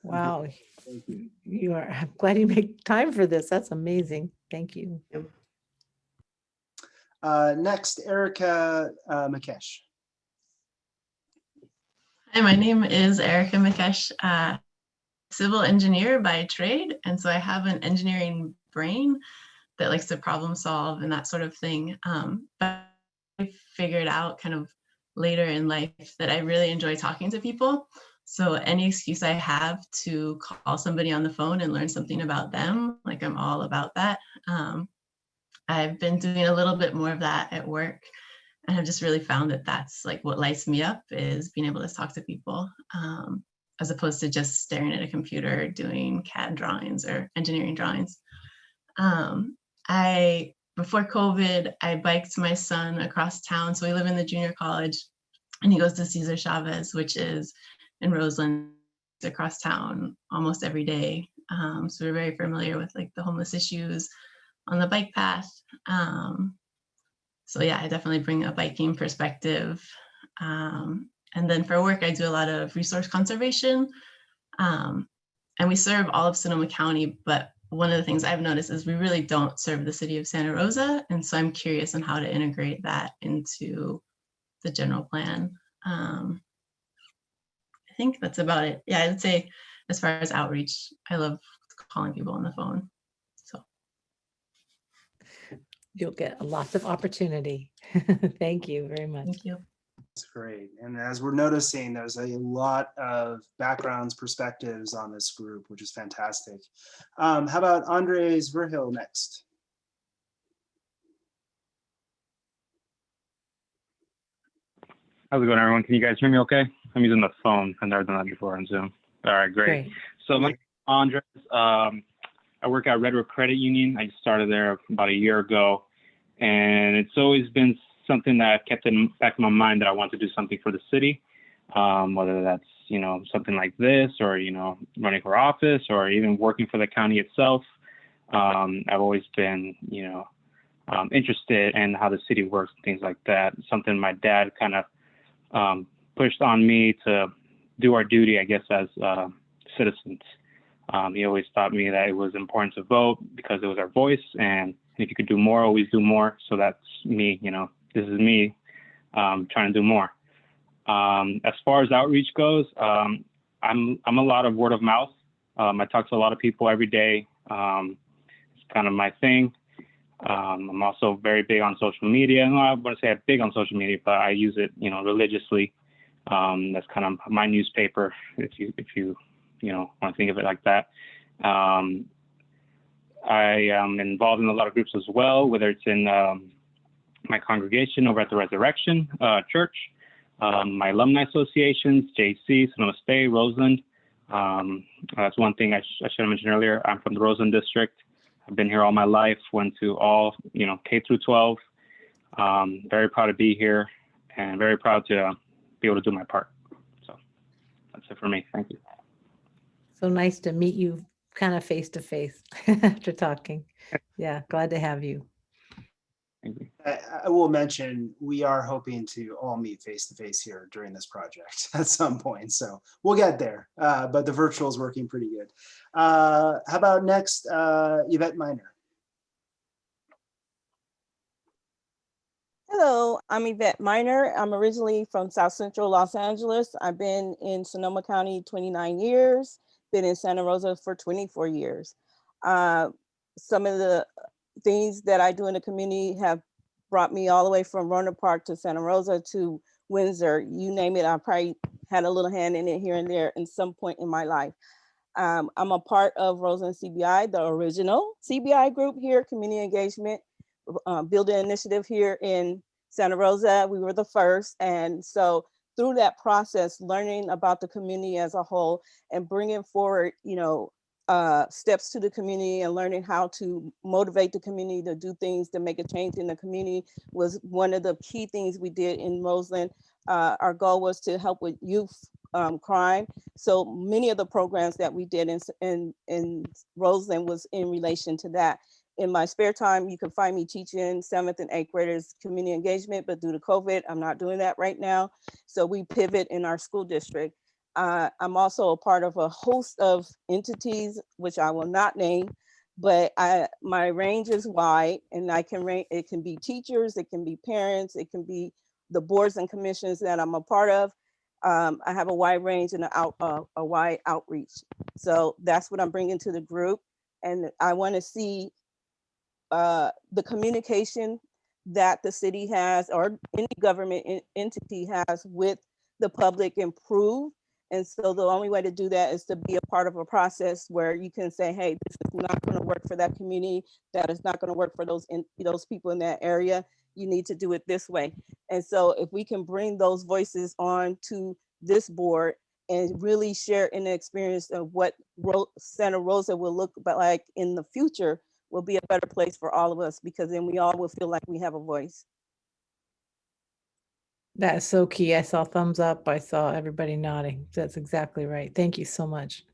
Wow. Thank You you are, I'm glad you make time for this. That's amazing. Thank you. Uh, next, Erica uh, Makesh. Hi, my name is Erica Mikesh, uh, civil engineer by trade. And so I have an engineering brain that likes to problem solve and that sort of thing. Um, but I figured out kind of later in life that I really enjoy talking to people. So any excuse I have to call somebody on the phone and learn something about them, like I'm all about that. Um, I've been doing a little bit more of that at work and I've just really found that that's like what lights me up is being able to talk to people um, as opposed to just staring at a computer doing CAD drawings or engineering drawings. Um, I, before COVID, I biked my son across town. So we live in the junior college and he goes to Cesar Chavez, which is in Roseland across town almost every day. Um, so we're very familiar with like the homeless issues on the bike path. Um, so yeah, I definitely bring a biking perspective. Um, and then for work, I do a lot of resource conservation. Um, and we serve all of Sonoma County, but one of the things I've noticed is we really don't serve the city of Santa Rosa. And so I'm curious on how to integrate that into the general plan. Um, I think that's about it. Yeah, I'd say as far as outreach, I love calling people on the phone. So You'll get lots of opportunity. Thank you very much. thank you. That's great. And as we're noticing, there's a lot of backgrounds, perspectives on this group, which is fantastic. Um, how about Andres Verhil next? How's it going, everyone? Can you guys hear me okay? I'm using the phone. I've never done that before on Zoom. All right, great. Great. So my Andres, um, I work at Red Redwood Credit Union. I started there about a year ago, and it's always been something that I've kept in back of my mind that I want to do something for the city, um, whether that's you know something like this or you know running for office or even working for the county itself. Um, I've always been you know um, interested in how the city works and things like that. Something my dad kind of um, pushed on me to do our duty, I guess, as uh, citizens. Um, he always taught me that it was important to vote because it was our voice, and if you could do more, always do more. So that's me, you know, this is me um, trying to do more. Um, as far as outreach goes, um, I'm I'm a lot of word of mouth. Um, I talk to a lot of people every day. Um, it's kind of my thing. I'm also very big on social media. I wouldn't say I'm big on social media, but I use it, you know, religiously. That's kind of my newspaper, if you if you you know want to think of it like that. Um, I am involved in a lot of groups as well, whether it's in um, my congregation over at the Resurrection uh, Church, um, my alumni associations, JC, Sonoma State, Roseland. Um, that's one thing I, sh- I should have mentioned earlier. I'm from the Roseland district. I've been here all my life. Went to all you know K through 12. Um, very proud to be here, and very proud to uh, be able to do my part. So that's it for me. Thank you. So nice to meet you kind of face to face after talking. Yeah, glad to have you. I, I will mention, we are hoping to all meet face to face here during this project at some point. So we'll get there, uh, but the virtual is working pretty good. Uh, how about next, uh, Yvette Miner? Hello, I'm Yvette Miner. I'm originally from South Central Los Angeles. I've been in Sonoma County 29 years, been in Santa Rosa for 24 years. Uh, some of the things that I do in the community have brought me all the way from Rohnert Park to Santa Rosa to Windsor. You name it, I probably had a little hand in it here and there in some point in my life. Um, I'm a part of Roseland CBI, the original CBI group here, community engagement uh, building initiative here in Santa Rosa. We were the first. And so through that process, learning about the community as a whole and bringing forward, you know, uh, steps to the community and learning how to motivate the community to do things to make a change in the community was one of the key things we did in Roseland. Uh, our goal was to help with youth um, crime. So many of the programs that we did in, in, in Roseland was in relation to that in my spare time, you can find me teaching seventh and eighth graders community engagement, but due to COVID, I'm not doing that right now. So we pivot in our school district. Uh, I'm also a part of a host of entities, which I will not name, but I, my range is wide and I can range, it can be teachers, it can be parents, it can be the boards and commissions that I'm a part of. Um, I have a wide range and a, out, uh, a wide outreach. So that's what I'm bringing to the group. And I wanna see uh, the communication that the city has or any government en- entity has with the public improve And so the only way to do that is to be a part of a process where you can say, hey, this is not going to work for that community. That is not going to work for those in those people in that area. You need to do it this way. And so if we can bring those voices on to this board and really share in the experience of what Santa Rosa will look like in the future will be a better place for all of us because then we all will feel like we have a voice. That is so key. I saw thumbs up. I saw everybody nodding. That's exactly right. Thank you so much.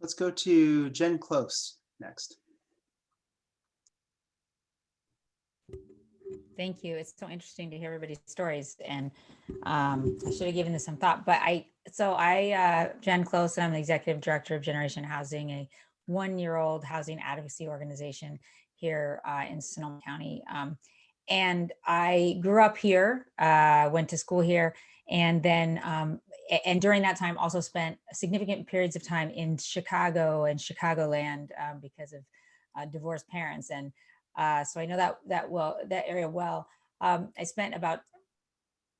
Let's go to Jen Klose next. Thank you. It's so interesting to hear everybody's stories and um, I should have given this some thought, but I, so I, uh, Jen Klose, and I'm the Executive Director of Generation Housing, a one-year-old housing advocacy organization here uh, in Sonoma County. Um, and I grew up here, uh, went to school here, and then, um, and during that time also spent significant periods of time in Chicago and Chicagoland um, because of uh, divorced parents. And uh, so I know that that well that area well. Um, I spent about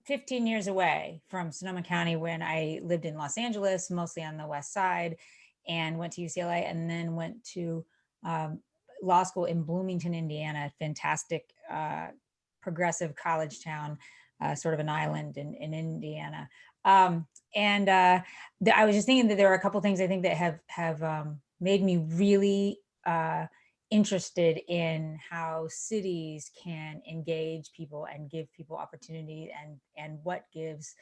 15 years away from Sonoma County when I lived in Los Angeles, mostly on the west side, and went to UCLA and then went to um, law school in Bloomington, Indiana, fantastic uh, progressive college town, uh, sort of an island in, in Indiana. Um, and uh, I was just thinking that there are a couple things I think that have have um, made me really uh, interested in how cities can engage people and give people opportunity and and what gives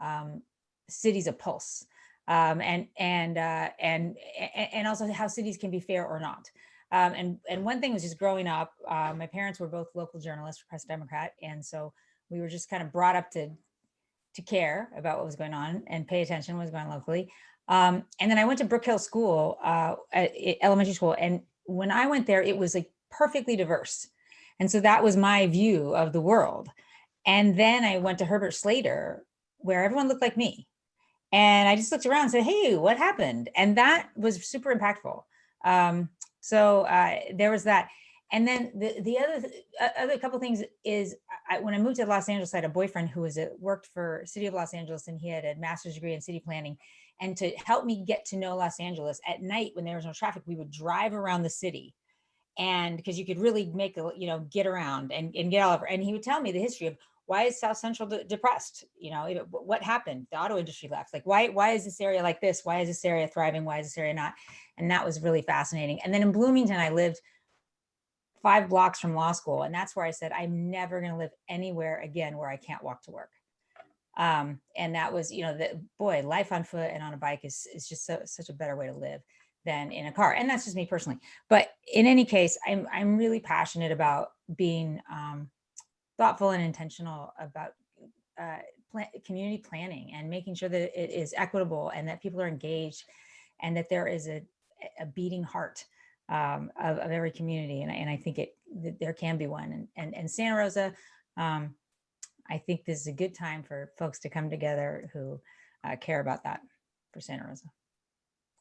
um, cities a pulse um, and and uh, and and also how cities can be fair or not. Um, and and one thing was just growing up. Uh, my parents were both local journalists for Press Democrat, and so we were just kind of brought up to to care about what was going on and pay attention what was going on locally. Um, and then I went to Brook Hill School, uh, elementary school, and when I went there, it was like perfectly diverse, and so that was my view of the world. And then I went to Herbert Slater, where everyone looked like me, and I just looked around and said, "Hey, what happened?" And that was super impactful. Um, so uh, there was that. And then the the other th- other couple things is I, when I moved to Los Angeles, I had a boyfriend who was a, worked for City of Los Angeles, and he had a master's degree in city planning. And to help me get to know Los Angeles at night when there was no traffic, we would drive around the city, and because you could really make a you know get around and, and get all over. And he would tell me the history of why is South Central de- depressed? You know, it- what happened? The auto industry left. Like, why why is this area like this? Why is this area thriving? Why is this area not? And that was really fascinating. And then in Bloomington, I lived five blocks from law school, and that's where I said I'm never going to live anywhere again where I can't walk to work. Um, and that was, you know, the boy, life on foot and on a bike is is just so, such a better way to live than in a car. And that's just me personally. But in any case, I'm I'm really passionate about being um, thoughtful and intentional about uh, pla- community planning and making sure that it is equitable and that people are engaged and that there is a, a beating heart um, of, of every community. And, I- and I think it there can be one. And, and, and Santa Rosa, um, I think this is a good time for folks to come together who uh, care about that for Santa Rosa.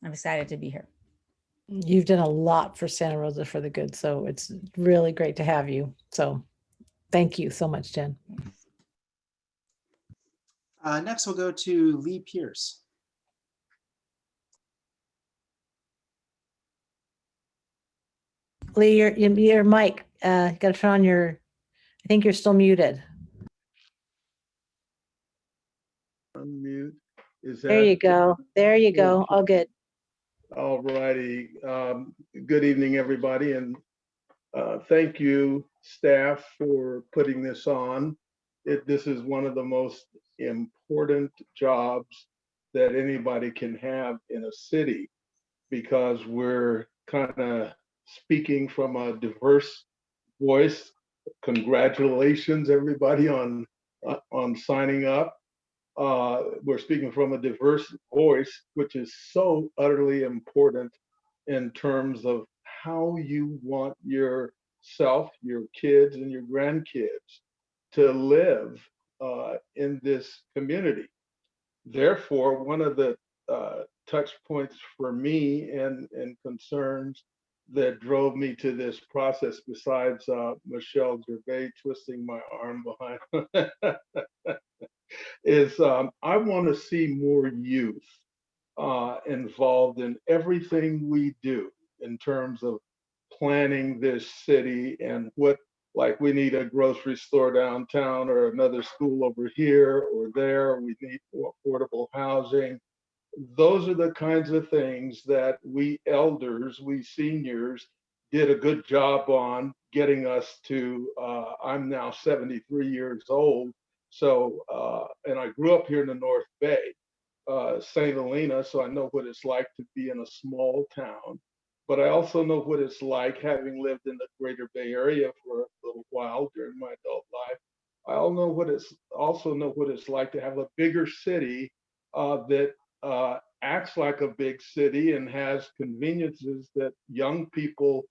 I'm excited to be here. You've done a lot for Santa Rosa for the good, so it's really great to have you. So thank you so much, Jen. Uh, next, we'll go to Lee Pierce. Lee, your, your- your mic, uh, you gotta turn on your, I think you're still muted. Unmute. Is There you go. There you go. All good. All righty. Um, Good evening, everybody, and uh, thank you, staff, for putting this on. It, this is one of the most important jobs that anybody can have in a city because we're kind of speaking from a diverse voice. Congratulations, everybody, on, uh, on signing up uh, we're speaking from a diverse voice, which is so utterly important in terms of how you want yourself, your kids, and your grandkids to live uh, in this community. Therefore, one of the uh, touch points for me and, and concerns that drove me to this process besides uh, Michelle Gervais twisting my arm behind is um, I want to see more youth uh, involved in everything we do in terms of planning this city and what like we need a grocery store downtown or another school over here or there. We need affordable housing. Those are the kinds of things that we elders we seniors did a good job on getting us to uh, i'm now 73 years old. So uh, and i grew up here in the north bay uh, st helena so i know what it's like to be in a small town but I also know what it's like having lived in the greater Bay Area for a little while during my adult life. I all know what it's also know what it's like to have a bigger city uh, that uh, acts like a big city and has conveniences that young people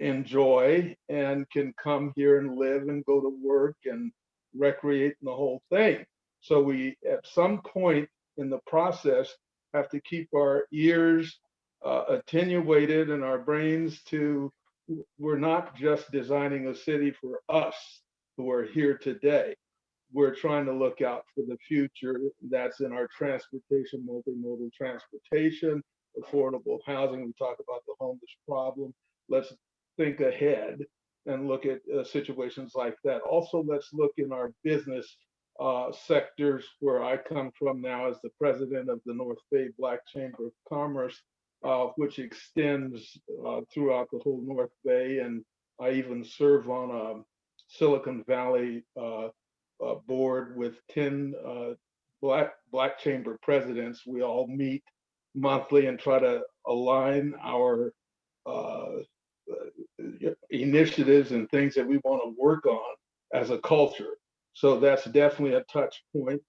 enjoy and can come here and live and go to work and recreate in the whole thing. So we, at some point in the process, have to keep our ears uh, attenuated in our brains to we're not just designing a city for us who are here today. We're trying to look out for the future. That's in our transportation, multimodal transportation, affordable housing. We talk about the homeless problem. Let's think ahead and look at uh, situations like that. Also, let's look in our business uh, sectors where I come from now as the president of the North Bay Black Chamber of Commerce uh, which extends uh, throughout the whole North Bay. And I even serve on a Silicon Valley uh, uh board with 10 uh, Black, Black Chamber presidents. We all meet monthly and try to align our uh, initiatives and things that we want to work on as a culture. So that's definitely a touch point.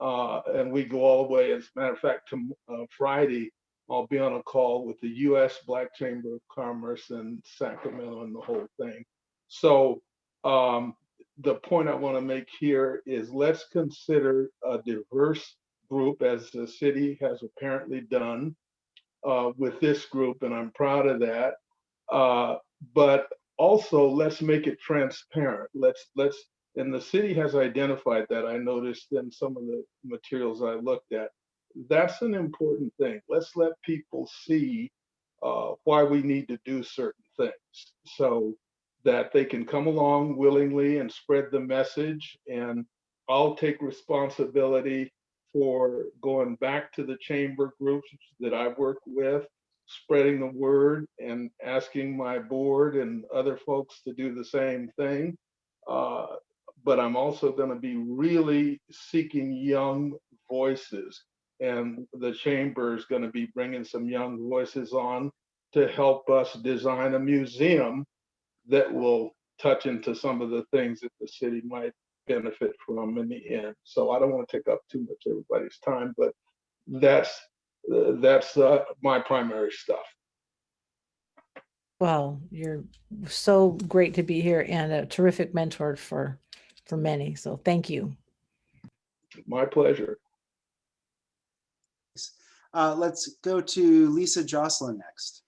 and we go all the way, as a matter of fact, to Friday, I'll be on a call with the U.S. Black Chamber of Commerce in Sacramento and the whole thing. So um, the point I want to make here is let's consider a diverse group as the city has apparently done uh, with this group, and I'm proud of that. Uh, but also let's make it transparent. Let's let's and the city has identified that. I noticed in some of the materials I looked at that's an important thing. Let's let people see uh, why we need to do certain things so that they can come along willingly and spread the message. And I'll take responsibility for going back to the chamber groups that I've worked with, spreading the word and asking my board and other folks to do the same thing. Uh, but I'm also going to be really seeking young voices and the chamber is going to be bringing some young voices on to help us design a museum that will touch into some of the things that the city might benefit from in the end. So I don't want to take up too much everybody's time, but that's uh, that's uh, my primary stuff. Well, you're so great to be here and a terrific mentor for for many. So thank you. My pleasure. Uh, let's go to Lisa Jocelyn next.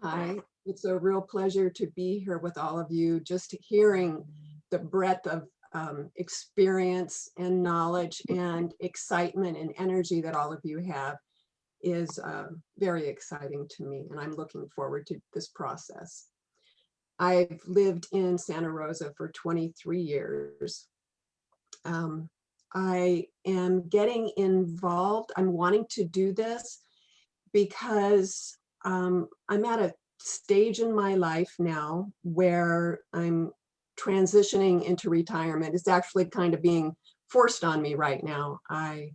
Hi, it's a real pleasure to be here with all of you. Just hearing the breadth of um, experience and knowledge and excitement and energy that all of you have is uh, very exciting to me, and I'm looking forward to this process. I've lived in Santa Rosa for 23 years. Um, I am getting involved. I'm wanting to do this because um, I'm at a stage in my life now where I'm transitioning into retirement. It's actually kind of being forced on me right now. I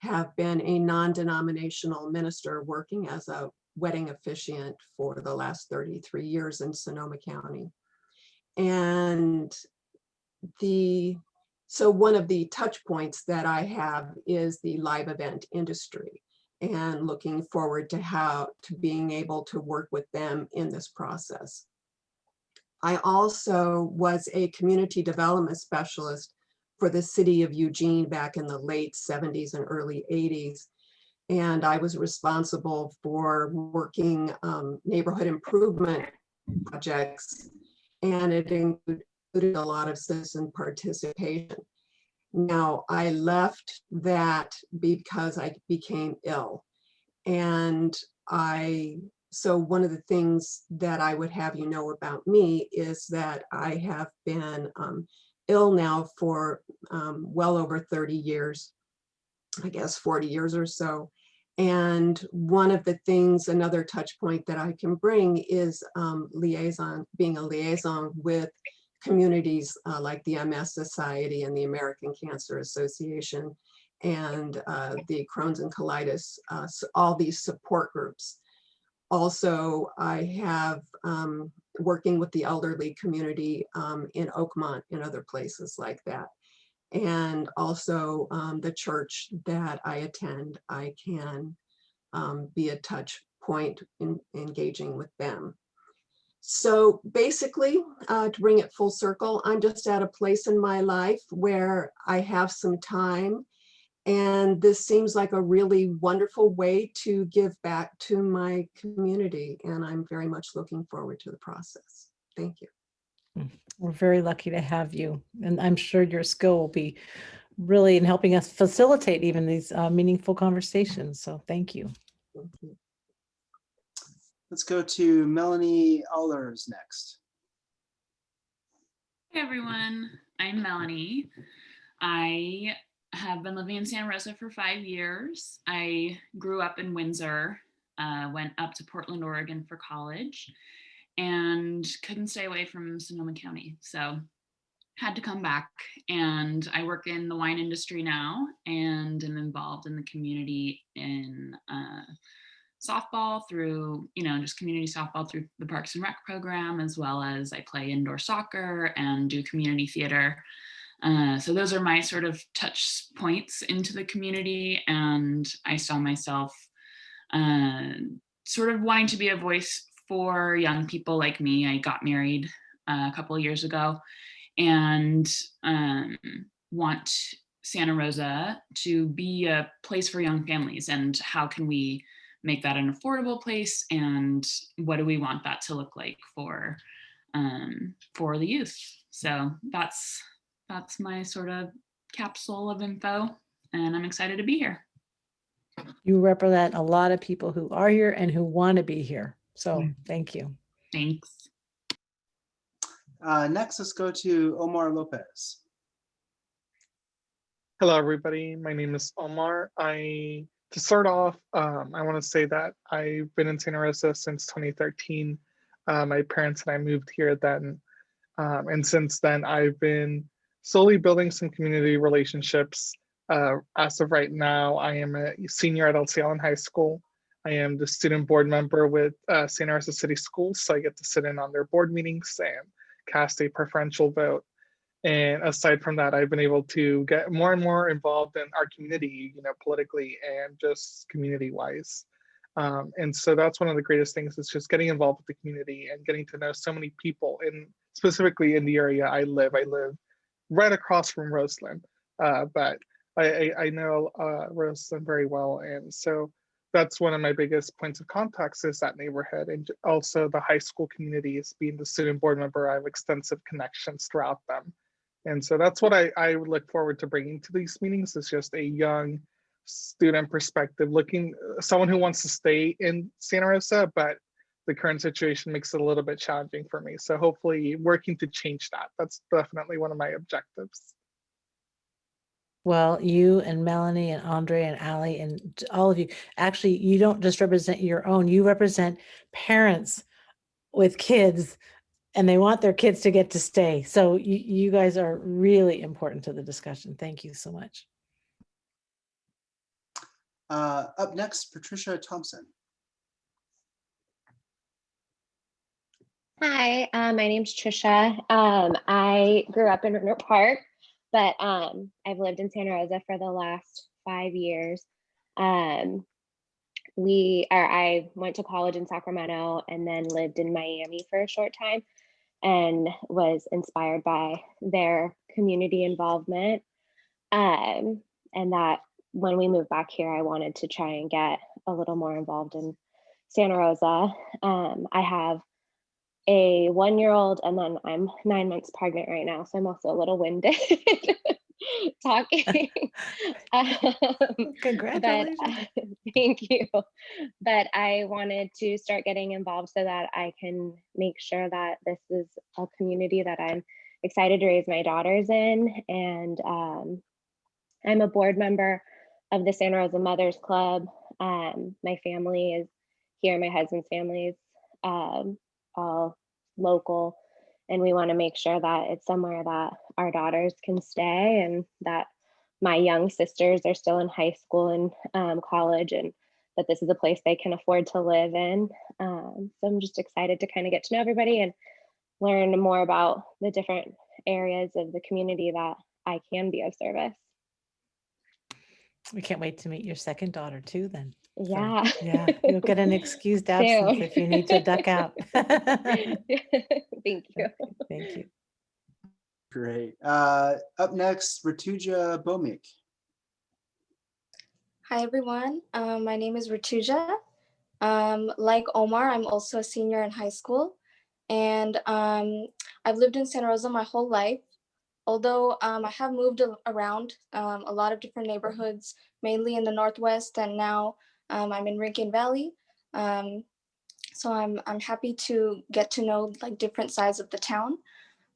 have been a non-denominational minister working as a wedding officiant for the last 33 years in Sonoma County. And the so one of the touch points that I have is the live event industry and looking forward to how to being able to work with them in this process. I also was a community development specialist for the city of Eugene back in the late 70s and early 80s. And I was responsible for working um, neighborhood improvement projects. And it included a lot of citizen participation. Now, I left that because I became ill. And I, so one of the things that I would have you know about me is that I have been um, ill now for um, well over 30 years, I guess 40 years or so. And one of the things, another touch point that I can bring is um, liaison, being a liaison with communities uh, like the MS Society and the American Cancer Association and uh, the Crohn's and colitis, uh, so all these support groups. Also, I have um, working with the elderly community um, in Oakmont and other places like that. And also um, the church that I attend, I can um, be a touch point in engaging with them. So basically, uh, to bring it full circle, I'm just at a place in my life where I have some time and this seems like a really wonderful way to give back to my community. And I'm very much looking forward to the process. Thank you. We're very lucky to have you. And I'm sure your skill will be really in helping us facilitate even these uh, meaningful conversations. So thank you. Thank you. Let's go to Melanie Allers next. Hey everyone, I'm Melanie. I have been living in Santa Rosa for five years. I grew up in Windsor, uh, went up to Portland, Oregon for college, and couldn't stay away from Sonoma County. So had to come back and I work in the wine industry now and am involved in the community in uh, softball through, you know, just community softball through the Parks and Rec program, as well as I play indoor soccer and do community theater. Uh, so those are my sort of touch points into the community. And I saw myself uh, sort of wanting to be a voice for young people like me. I got married uh, a couple of years ago and um, want Santa Rosa to be a place for young families and how can we make that an affordable place and what do we want that to look like for um, for the youth. So that's that's my sort of capsule of info and I'm excited to be here. You represent a lot of people who are here and who want to be here. So thank you. Thanks. Uh, next, let's go to Omar Lopez. Hello, everybody. My name is Omar. I to start off, um, I want to say that I've been in Santa Rosa since 2013. Uh, my parents and I moved here then. Um, and since then, I've been slowly building some community relationships. Uh, as of right now, I am a senior at Elsie Allen High School. I am the student board member with uh, Santa Rosa City Schools, so I get to sit in on their board meetings and cast a preferential vote. And aside from that, I've been able to get more and more involved in our community, you know, politically and just community wise. Um, and so that's one of the greatest things is just getting involved with the community and getting to know so many people in specifically in the area I live. I live right across from Roseland, uh, but I, I, I know uh, Roseland very well. And so that's one of my biggest points of contacts is that neighborhood and also the high school communities being the student board member i have extensive connections throughout them and so that's what i i would look forward to bringing to these meetings is just a young student perspective looking someone who wants to stay in santa rosa but the current situation makes it a little bit challenging for me. So hopefully working to change that. That's definitely one of my objectives. Well, you and Melanie and Andre and Ali and all of you, actually, you don't just represent your own, you represent parents with kids and they want their kids to get to stay. So you, you guys are really important to the discussion. Thank you so much. Uh, up next, Patricia Thompson. Hi, uh, my name's Trisha. Um, I grew up in River Park, but um, I've lived in Santa Rosa for the last five years. Um, we or I went to college in Sacramento and then lived in Miami for a short time and was inspired by their community involvement. Um, and that when we moved back here, I wanted to try and get a little more involved in Santa Rosa. Um, I have a one year old and then I'm nine months pregnant right now. So I'm also a little winded talking. um, but, Congratulations. uh, thank you. But I wanted to start getting involved so that I can make sure that this is a community that I'm excited to raise my daughters in. And um, I'm a board member of the Santa Rosa Mothers Club. Um, my family is here, my husband's family is um, all local. And we want to make sure that it's somewhere that our daughters can stay and that my young sisters are still in high school and um, college and that this is a place they can afford to live in. Um, so I'm just excited to kind of get to know everybody and learn more about the different areas of the community that I can be of service. We can't wait to meet your second daughter too then. So, Yeah. Yeah, you'll get an excused absence if you need to duck out. Thank you. Thank you. Great. Uh, up next, Ratuja Bomik. Hi, everyone. Um, my name is Rituja. Um, like Omar, I'm also a senior in high school. And um, I've lived in Santa Rosa my whole life. Although um, I have moved around um, a lot of different neighborhoods, mainly in the Northwest, and now um, I'm in Rincon Valley. So I'm, I'm happy to get to know like different sides of the town.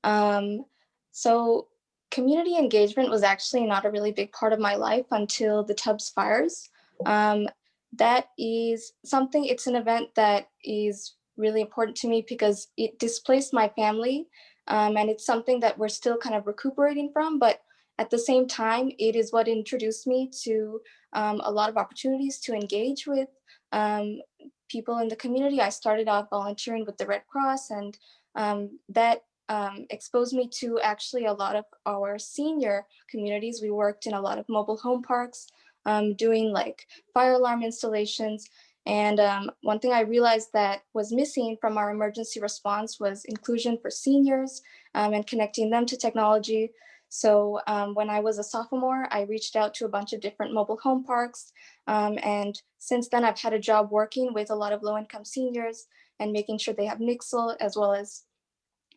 Um, so community engagement was actually not a really big part of my life until the Tubbs fires. Um, that is something, it's an event that is really important to me because it displaced my family. Um, and it's something that we're still kind of recuperating from, but at the same time, it is what introduced me to um, a lot of opportunities to engage with um, people in the community. I started off volunteering with the Red Cross and um, that um, exposed me to actually a lot of our senior communities. We worked in a lot of mobile home parks, um, doing like fire alarm installations. And um, one thing I realized that was missing from our emergency response was inclusion for seniors um, and connecting them to technology. So um, when I was a sophomore, I reached out to a bunch of different mobile home parks. Um, and since then, I've had a job working with a lot of low income seniors and making sure they have Nixle as well as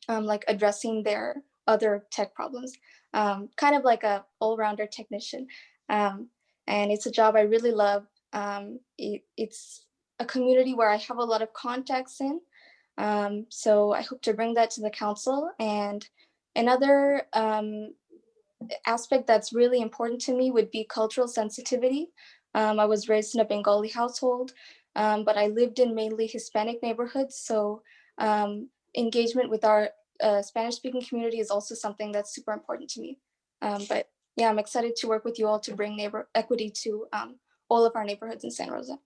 um, like addressing their other tech problems, um, kind of like a all-rounder technician. Um, and it's a job I really love. Um, it, it's a community where I have a lot of contacts in. Um, so I hope to bring that to the council. And another um, aspect that's really important to me would be cultural sensitivity. I was raised in a Bengali household, but I lived in mainly Hispanic neighborhoods. So um, engagement with our uh, Spanish speaking community is also something that's super important to me. Um, but yeah, I'm excited to work with you all to bring neighbor equity to um, all of our neighborhoods in Santa Rosa.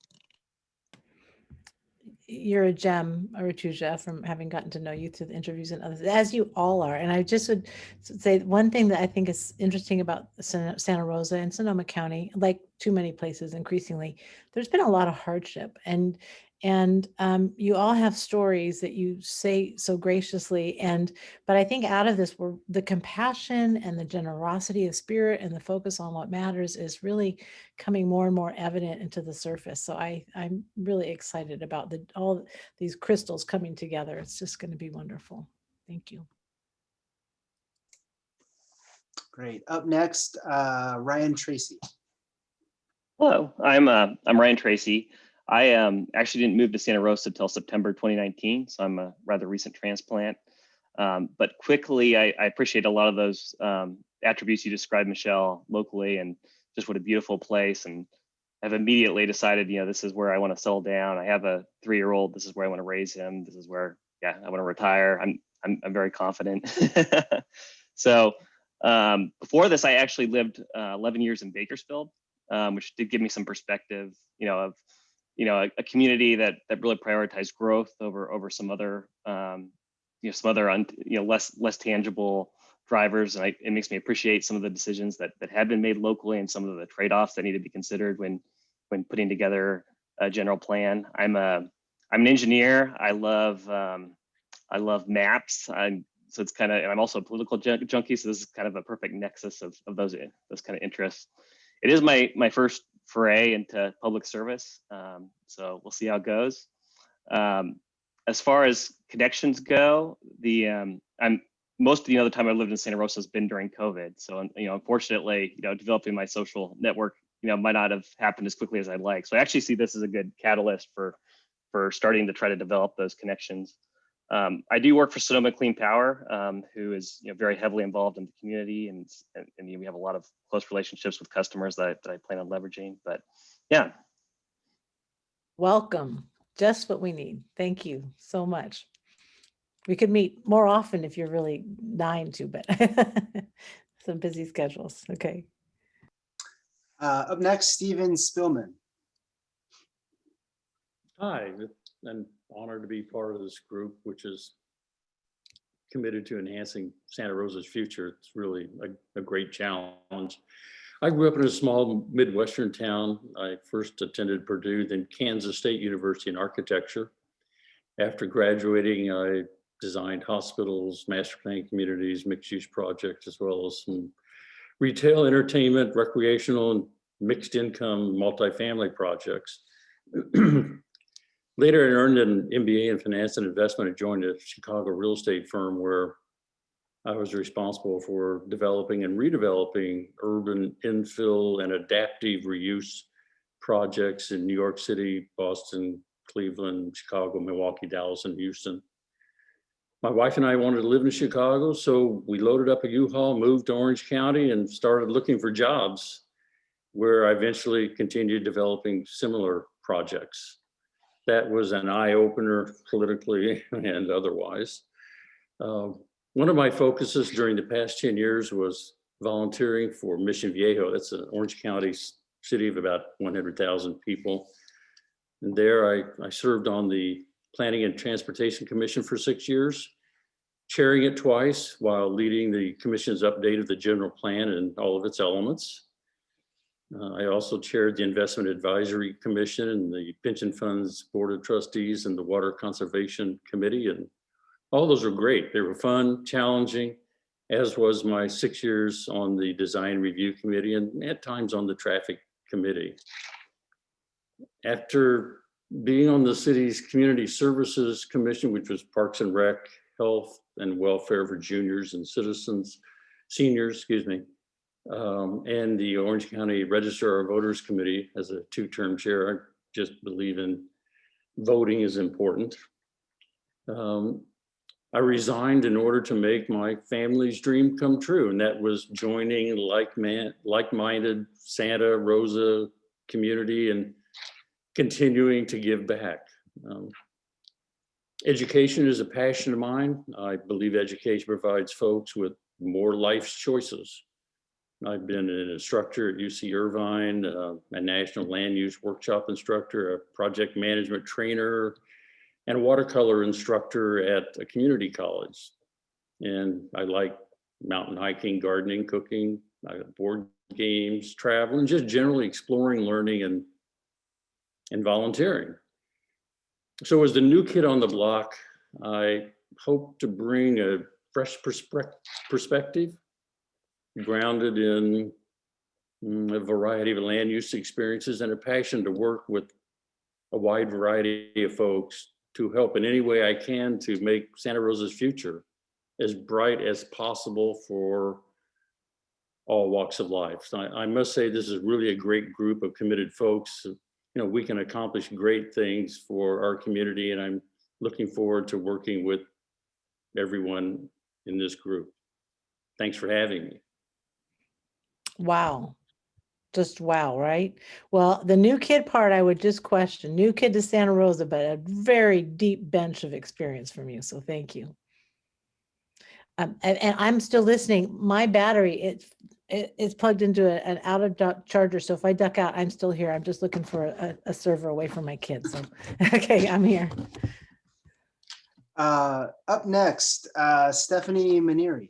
You're a gem, Rituja, from having gotten to know you through the interviews and others, as you all are. And I just would say one thing that I think is interesting about Santa Rosa and Sonoma County, like too many places increasingly, there's been a lot of hardship and and um, you all have stories that you say so graciously and but i think out of this we're, the compassion and the generosity of spirit and the focus on what matters is really coming more and more evident into the surface so i i'm really excited about the all these crystals coming together it's just going to be wonderful thank you Great. Up next, uh, Ryan Tracy. Hello, I'm uh, I'm Ryan Tracy. I um, actually didn't move to Santa Rosa until September 2019, so I'm a rather recent transplant. Um, but quickly, I, I appreciate a lot of those um, attributes you described, Michelle, locally, and just what a beautiful place. And I've immediately decided, you know, this is where I want to settle down. I have a three-year-old. This is where I want to raise him. This is where, yeah, I want to retire. I'm I'm, I'm very confident. so um, before this, I actually lived uh, 11 years in Bakersfield, um, which did give me some perspective, you know, of you know a, a community that that really prioritized growth over over some other um, you know some other un, you know less less tangible drivers. And I, it makes me appreciate some of the decisions that that had been made locally and some of the trade-offs that need to be considered when when putting together a general plan. I'm a i'm an engineer. I love um, i love maps. I'm so it's kind of and i'm also a political junkie so this is kind of a perfect nexus of, of those those kind of interests. It is my my first foray into public service. Um, so we'll see how it goes. Um, as far as connections go, the um, I'm most of the other time I lived in Santa Rosa has been during COVID. So you know, unfortunately, you know, developing my social network, you know, might not have happened as quickly as I'd like. So I actually see this as a good catalyst for for starting to try to develop those connections. Um, I do work for Sonoma Clean Power, um, who is you know, very heavily involved in the community, and, and, and we have a lot of close relationships with customers that, I- that I plan on leveraging. But yeah, Welcome. Just what we need. Thank you so much. We could meet more often if you're really dying to, but some busy schedules. Okay. Uh, Up next, Steven Spillman. Hi, I'm honored to be part of this group, which is committed to enhancing Santa Rosa's future. It's really a, a great challenge. I grew up in a small Midwestern town. I first attended Purdue, then Kansas State University in architecture. After graduating, I designed hospitals, master plan communities, mixed-use projects, as well as some retail, entertainment, recreational, and mixed income multifamily projects. Later, I earned an MBA in finance and investment and joined a Chicago real estate firm where I was responsible for developing and redeveloping urban infill and adaptive reuse projects in New York City, Boston, Cleveland, Chicago, Milwaukee, Dallas, and Houston. My wife and I wanted to live in Chicago, so we loaded up a U-Haul, moved to Orange County, and started looking for jobs where I eventually continued developing similar projects that was an eye opener politically and otherwise. Uh, one of my focuses during the past 10 years was volunteering for Mission Viejo. That's an Orange County city of about 100,000 people. And there I, I served on the Planning and Transportation Commission for six years, chairing it twice while leading the commission's update of the general plan and all of its elements. Uh, I also chaired the Investment Advisory Commission and the Pension Funds Board of Trustees and the Water Conservation Committee. And all those were great. They were fun, challenging, as was my six years on the Design Review Committee and at times on the Traffic Committee. After being on the city's Community Services Commission, which was Parks and Rec, Health and Welfare for Juniors and Citizens, Seniors, excuse me, um, and the Orange County Register of Voters Committee as a two-term chair. I just believe in voting is important. Um, I resigned in order to make my family's dream come true, and that was joining like like-minded Santa Rosa community and continuing to give back. Um, education is a passion of mine. I believe education provides folks with more life's choices. I've been an instructor at UC Irvine, uh, a national land use workshop instructor, a project management trainer, and a watercolor instructor at a community college. And I like mountain hiking, gardening, cooking, board games, traveling, just generally exploring, learning, and and volunteering. So as the new kid on the block, I hope to bring a fresh perspec- perspective grounded in mm, a variety of land use experiences and a passion to work with a wide variety of folks to help in any way I can to make Santa Rosa's future as bright as possible for all walks of life. So I, I must say this is really a great group of committed folks. You know, we can accomplish great things for our community and I'm looking forward to working with everyone in this group. Thanks for having me. Wow. Just wow, right? Well, the new kid part, I would just question, new kid to Santa Rosa, but a very deep bench of experience from you. So thank you. Um, and, and I'm still listening. My battery, it, it it's plugged into a- an out of charger. So if I duck out, I'm still here. I'm just looking for a, a server away from my kids. So, okay, I'm here. Uh, Up next, uh, Stephanie Manieri.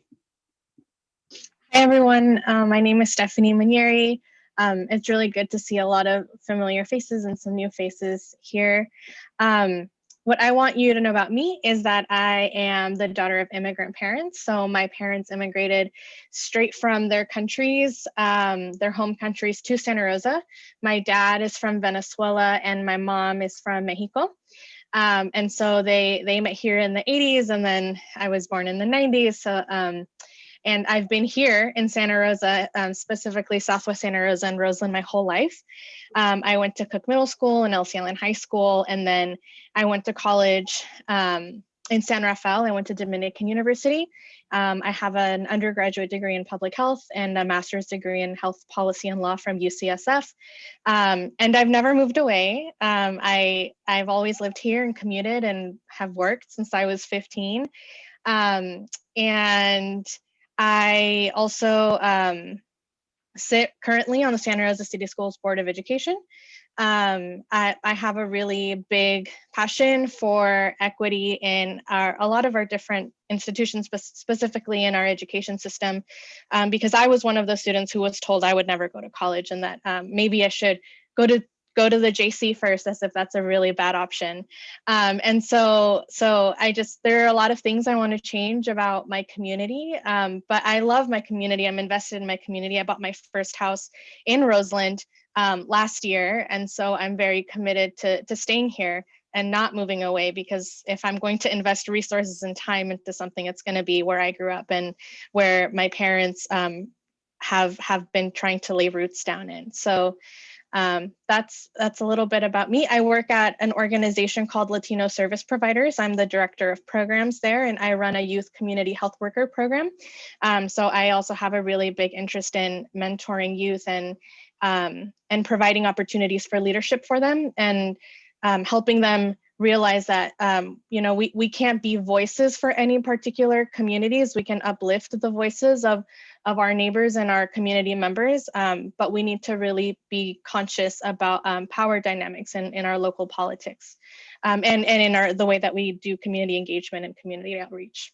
Hi, everyone. Uh, my name is Stephanie Manieri. Um, it's really good to see a lot of familiar faces and some new faces here. Um, what I want you to know about me is that I am the daughter of immigrant parents. So my parents immigrated straight from their countries, um, their home countries to Santa Rosa. My dad is from Venezuela and my mom is from Mexico. Um, and so they they met here in the 80s and then I was born in the 90s. So um, and I've been here in Santa Rosa, um, specifically Southwest Santa Rosa and Roseland my whole life. Um, I went to Cook Middle School and Elsie Allen High School, and then I went to college um, in San Rafael. I went to Dominican University. Um, I have an undergraduate degree in public health and a master's degree in health policy and law from UCSF. Um, and I've never moved away. Um, I, I've always lived here and commuted and have worked since I was 15. Um, and I also um, sit currently on the Santa Rosa City Schools Board of Education. Um, I, I, have a really big passion for equity in our, a lot of our different institutions, spe specifically in our education system, um, because I was one of those students who was told I would never go to college and that um, maybe I should go to go to the JC first as if that's a really bad option. Um, and so, so I just, there are a lot of things I want to change about my community, um, but I love my community. I'm invested in my community. I bought my first house in Roseland um, last year. And so I'm very committed to, to staying here and not moving away because if I'm going to invest resources and time into something, it's going to be where I grew up and where my parents um, have have been trying to lay roots down in. So um, that's that's a little bit about me. I work at an organization called Latino Service Providers. I'm the director of programs there, and I run a youth community health worker program. Um, so I also have a really big interest in mentoring youth and um, and providing opportunities for leadership for them and um, helping them realize that um, you know we, we can't be voices for any particular communities. We can uplift the voices of of our neighbors and our community members um, but we need to really be conscious about um, power dynamics in, in our local politics um, and and in our the way that we do community engagement and community outreach.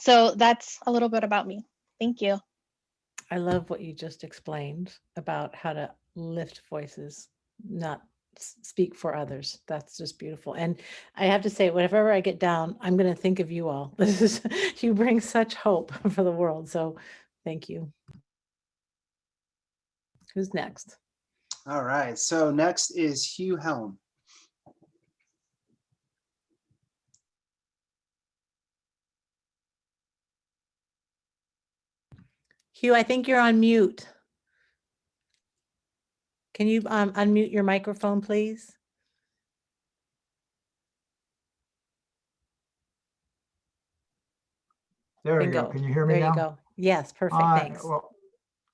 So that's a little bit about me. Thank you. I love what you just explained about how to lift voices not speak for others. That's just beautiful. And I have to say, whenever I get down, I'm going to think of you all. This is, you bring such hope for the world. So thank you. Who's next? All right. So next is Hugh Helm. Hugh, I think you're on mute. Can you um, unmute your microphone, please? There Bingo. go. Can you hear me There now? you go. Yes, perfect, Hi, thanks. well,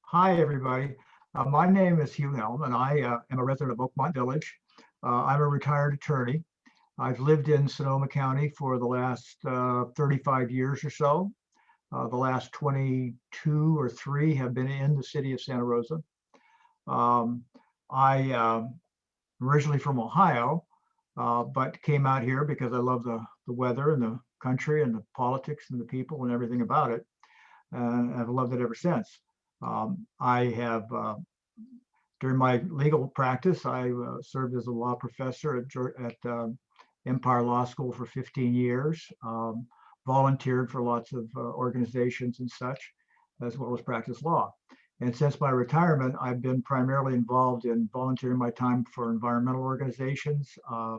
Hi, everybody. Uh, My name is Hugh Elm, and I uh, am a resident of Oakmont Village. Uh, I'm a retired attorney. I've lived in Sonoma County for the last uh, 35 years or so. Uh, The last 22 or three have been in the city of Santa Rosa. Um, I um, originally from Ohio, uh, but came out here because I love the, the weather and the country and the politics and the people and everything about it. And I've loved it ever since. Um, I have, uh, during my legal practice, I uh, served as a law professor at, at um, Empire Law School for 15 years, um, volunteered for lots of uh, organizations and such, as well as practice law. And since my retirement, I've been primarily involved in volunteering my time for environmental organizations. Uh,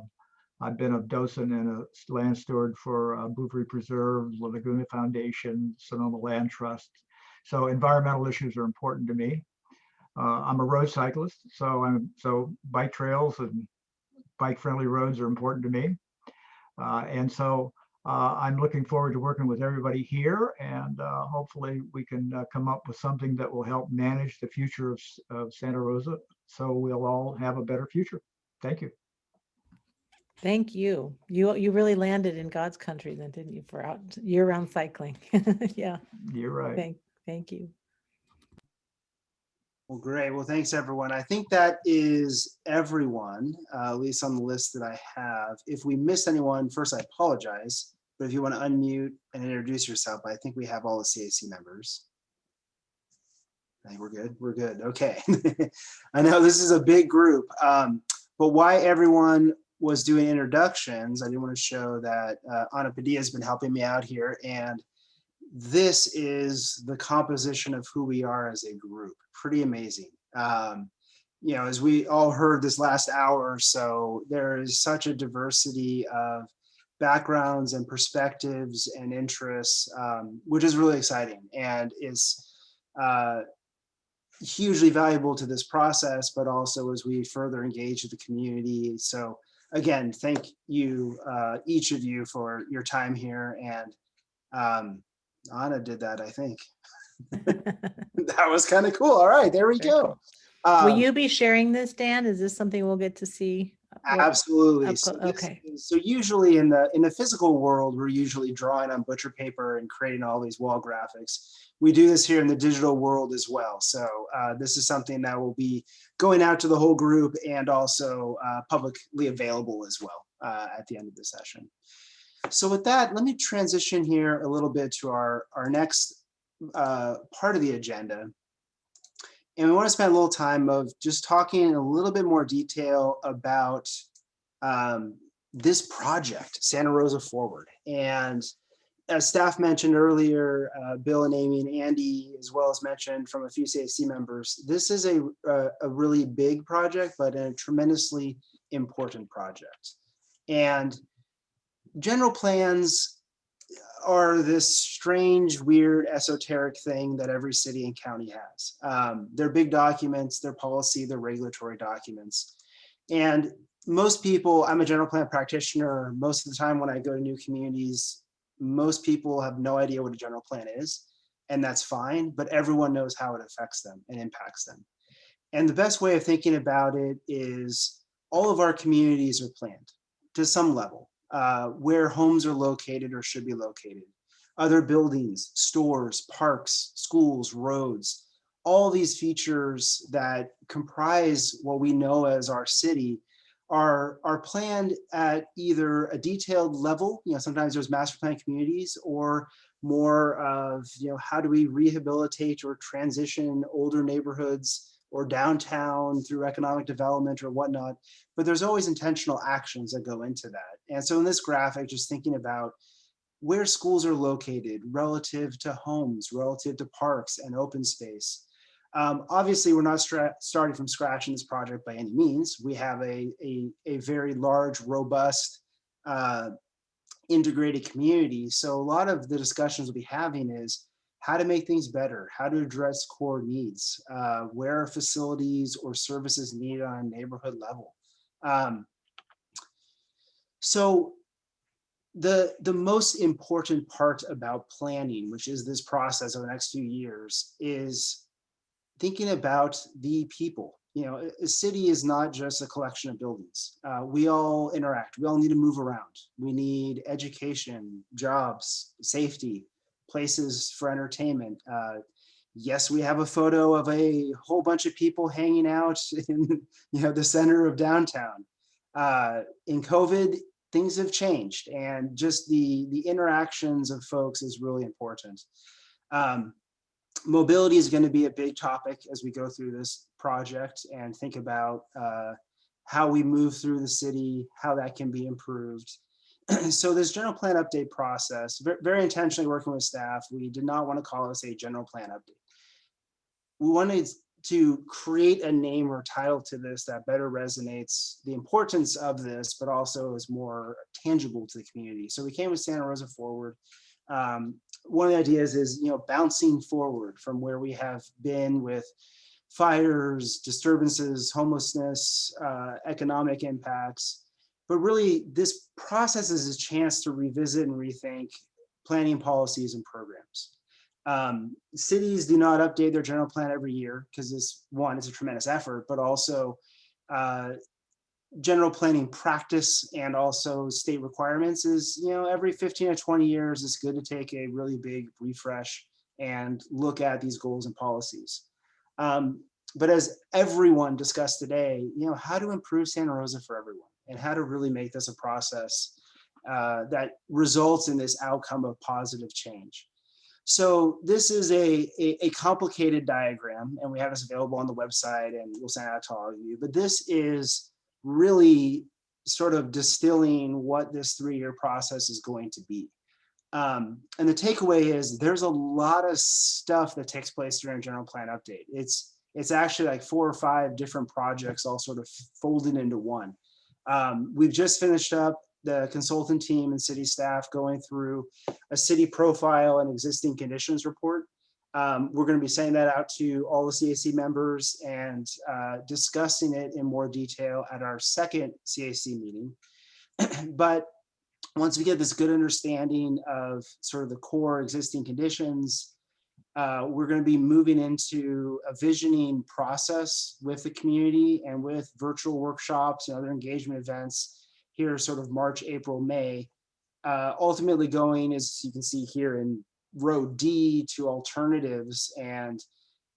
I've been a docent and a land steward for uh, Bouverie Preserve, La Laguna Foundation, Sonoma Land Trust. So environmental issues are important to me. Uh, I'm a road cyclist, so I'm so bike trails and bike-friendly roads are important to me. Uh, and so uh, I'm looking forward to working with everybody here and uh, hopefully we can uh, come up with something that will help manage the future of, of Santa Rosa so we'll all have a better future. Thank you. Thank you. You you really landed in God's country then, didn't you, for out year-round cycling? Yeah, You're right. thank, thank you. Well, great. Well, thanks, everyone. I think that is everyone, uh, at least on the list that I have. If we missed anyone, first, I apologize. But if you want to unmute and introduce yourself, I think we have all the CAC members. I think we're good. We're good. Okay. I know this is a big group, um, but why everyone was doing introductions, I didn't want to show that uh, Ana Padilla has been helping me out here. And this is the composition of who we are as a group. Pretty amazing. Um, you know, as we all heard this last hour or so, there is such a diversity of backgrounds and perspectives and interests, um, which is really exciting and is uh, hugely valuable to this process, but also as we further engage with the community. So again, thank you, uh, each of you for your time here. And um, Anna did that, I think. that was kind of cool. All right, there we go. Will Um, you be sharing this, Dan? Is this something we'll get to see? Absolutely. So, Okay. is- so usually in the in the physical world, we're usually drawing on butcher paper and creating all these wall graphics. We do this here in the digital world as well. So uh, this is something that will be going out to the whole group and also uh, publicly available as well uh, at the end of the session. So with that, let me transition here a little bit to our our next uh, part of the agenda. And we want to spend a little time of just talking in a little bit more detail about um, this project, Santa Rosa Forward. And as staff mentioned earlier, uh, Bill and Amy and Andy, as well as mentioned from a few CAC members, this is a, a, a really big project, but a tremendously important project. And general plans are this strange, weird, esoteric thing that every city and county has. Um, they're big documents, they're policy, they're regulatory documents. And most people, I'm a general plan practitioner, most of the time when I go to new communities, most people have no idea what a general plan is, and that's fine, but everyone knows how it affects them and impacts them. And the best way of thinking about it is all of our communities are planned to some level, uh, where homes are located or should be located. Other buildings, stores, parks, schools, roads, all these features that comprise what we know as our city are, are planned at either a detailed level, you know, sometimes there's master plan communities or more of, you know, how do we rehabilitate or transition older neighborhoods or downtown through economic development or whatnot. But there's always intentional actions that go into that. And so in this graphic, just thinking about where schools are located relative to homes, relative to parks and open space. Um, obviously, we're not starting from scratch in this project by any means. We have a, a, a very large, robust, uh, integrated community. So a lot of the discussions we'll be having is how to make things better, how to address core needs, uh, where are facilities or services needed on a neighborhood level. Um, so the, the most important part about planning, which is this process over the next few years, is thinking about the people. You know, a- city is not just a collection of buildings. Uh, we all interact. We all need to move around. We need education, jobs, safety, places for entertainment. Uh, yes, we have a photo of a whole bunch of people hanging out in you know the center of downtown. Uh, in COVID, things have changed, and just the the interactions of folks is really important. Um, mobility is going to be a big topic as we go through this project and think about uh, how we move through the city, how that can be improved. so this general plan update process, very intentionally working with staff, we did not want to call this a general plan update. We wanted to create a name or title to this that better resonates the importance of this, but also is more tangible to the community. So we came with Santa Rosa Forward. Um, one of the ideas is, you know, bouncing forward from where we have been with fires, disturbances, homelessness, uh, economic impacts. But really, this process is a chance to revisit and rethink planning policies and programs. Um, cities do not update their general plan every year because one, it's a tremendous effort, but also uh, general planning practice and also state requirements is, you know, every 15 or 20 years, it's good to take a really big refresh and look at these goals and policies. Um, but as everyone discussed today, you know, how to improve Santa Rosa for everyone and how to really make this a process uh, that results in this outcome of positive change. So this is a, a, a complicated diagram and we have this available on the website and we'll send it out to all of you, but this is really sort of distilling what this three-year process is going to be. Um, and the takeaway is there's a lot of stuff that takes place during a general plan update. It's it's actually like four or five different projects all sort of folded into one. Um, we've just finished up the consultant team and city staff going through a city profile and existing conditions report. Um, we're going to be sending that out to all the CAC members and uh, discussing it in more detail at our second CAC meeting. but once we get this good understanding of sort of the core existing conditions, uh, we're going to be moving into a visioning process with the community and with virtual workshops and other engagement events here sort of March, April, May, uh, ultimately going, as you can see here in row D to alternatives. And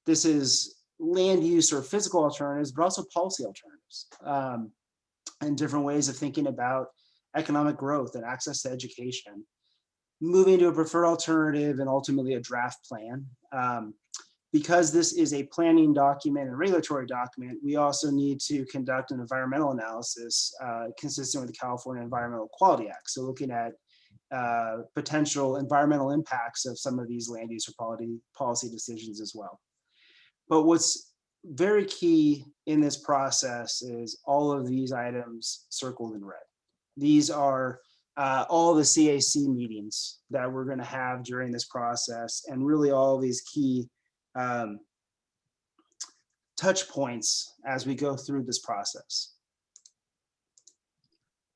this is land use or physical alternatives, but also policy alternatives um, and different ways of thinking about economic growth and access to education. Moving to a preferred alternative and ultimately a draft plan. Um, because this is a planning document and regulatory document, we also need to conduct an environmental analysis uh, consistent with the California Environmental Quality Act. So looking at uh, potential environmental impacts of some of these land use or policy, policy decisions as well. But what's very key in this process is all of these items circled in red. These are uh, all the CAC meetings that we're going to have during this process and really all these key um, touch points as we go through this process.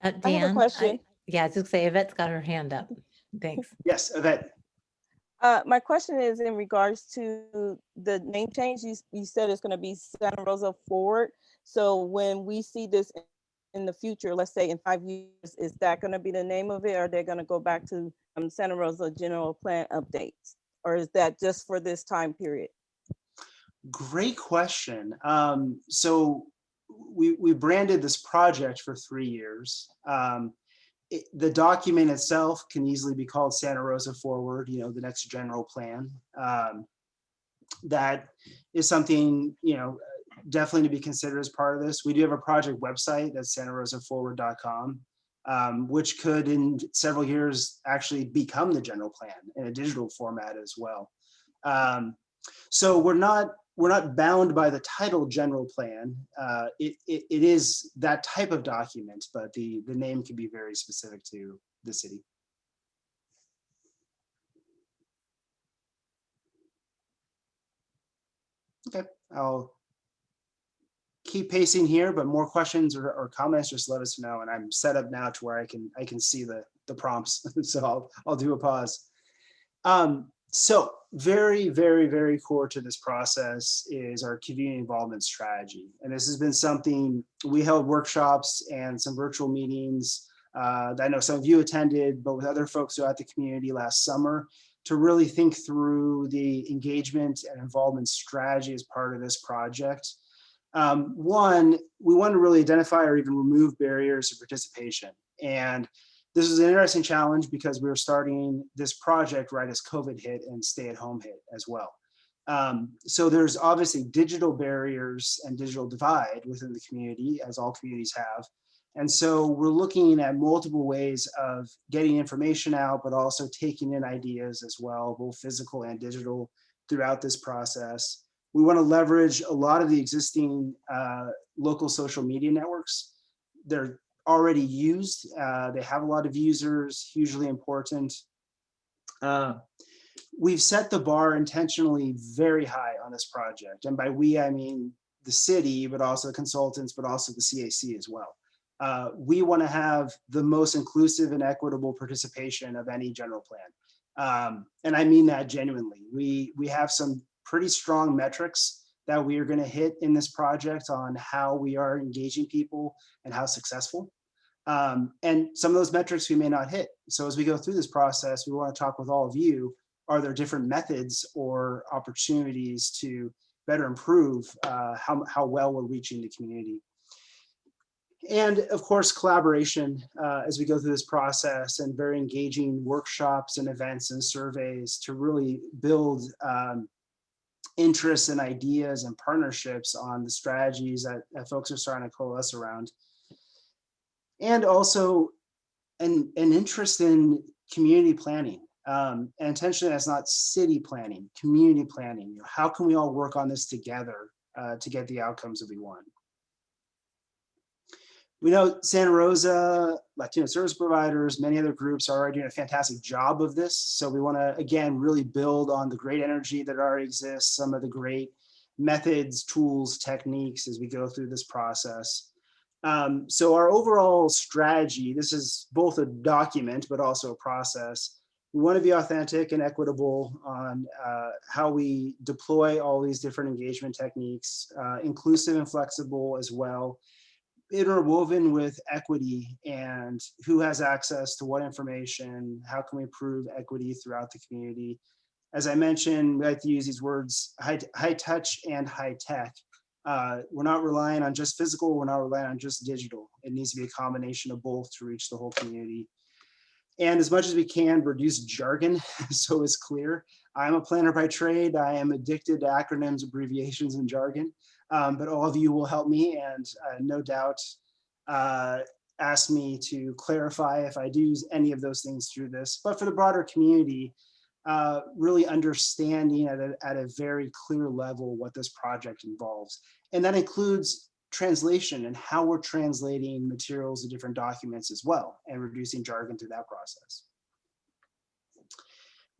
Uh, I have a Dan, question. yeah, I was just say Yvette's got her hand up. Thanks. Yes, Yvette. Uh, my question is in regards to the name change. You, you said it's gonna be Santa Rosa Forward. So when we see this in the future, let's say in five years, is that gonna be the name of it? Or are they gonna go back to um, Santa Rosa General Plan updates? Or is that just for this time period? Great question. Um, so we, we branded this project for three years. Um, it- the document itself can easily be called Santa Rosa Forward, you know, the next general plan. Um, that is something, you know, definitely to be considered as part of this. We do have a project website that's santarosaforward.com, um, which could in several years actually become the general plan in a digital format as well. Um, so we're not we're not bound by the title general plan. Uh, it, it, it is that type of document, but the, the name can be very specific to the city. Okay, I'll keep pacing here, but more questions or, or comments, just let us know. And I'm set up now to where I can I can see the, the prompts. so I'll, I'll do a pause. Um, so very, very, very core to this process is our community involvement strategy. And this has been something we held workshops and some virtual meetings uh, that I know some of you attended, but with other folks throughout the community last summer to really think through the engagement and involvement strategy as part of this project. Um, one, we want to really identify or even remove barriers to participation. And this was an interesting challenge because we were starting this project right as COVID hit and stay at home hit as well. Um, so there's obviously digital barriers and digital divide within the community as all communities have. And so we're looking at multiple ways of getting information out, but also taking in ideas as well, both physical and digital throughout this process. We want to leverage a lot of the existing uh, local social media networks. They're already used. Uh, they have a lot of users, hugely important. Uh, we've set the bar intentionally very high on this project. And by we, I mean the city, but also the consultants, but also the CAC as well. Uh, we want to have the most inclusive and equitable participation of any general plan. Um, and I mean that genuinely. We, we have some pretty strong metrics that we are going to hit in this project on how we are engaging people and how successful. Um, and some of those metrics we may not hit. So as we go through this process, we want to talk with all of you. Are there different methods or opportunities to better improve uh, how, how well we're reaching the community? And of course, collaboration uh, as we go through this process and very engaging workshops and events and surveys to really build um, interests and ideas and partnerships on the strategies that, that folks are starting to coalesce around. and also an, an interest in community planning. Um, and intentionally, that's not city planning, community planning. You know, how can we all work on this together uh, to get the outcomes that we want? We know Santa Rosa, Latino service providers, many other groups are already doing a fantastic job of this. So we want to, again, really build on the great energy that already exists, some of the great methods, tools, techniques as we go through this process. Um, so our overall strategy, this is both a document, but also a process. We want to be authentic and equitable on uh, how we deploy all these different engagement techniques, uh, inclusive and flexible as well, interwoven with equity and who has access to what information, how can we improve equity throughout the community. As I mentioned, we like to use these words, high, high touch and high tech. Uh, we're not relying on just physical, we're not relying on just digital. It needs to be a combination of both to reach the whole community. And as much as we can, reduce jargon so it's clear. I'm a planner by trade. I am addicted to acronyms, abbreviations, and jargon. Um, but all of you will help me and uh, no doubt uh, ask me to clarify if I do use any of those things through this. But for the broader community, uh, really understanding at a, at a very clear level what this project involves. And that includes translation and how we're translating materials to different documents as well and reducing jargon through that process.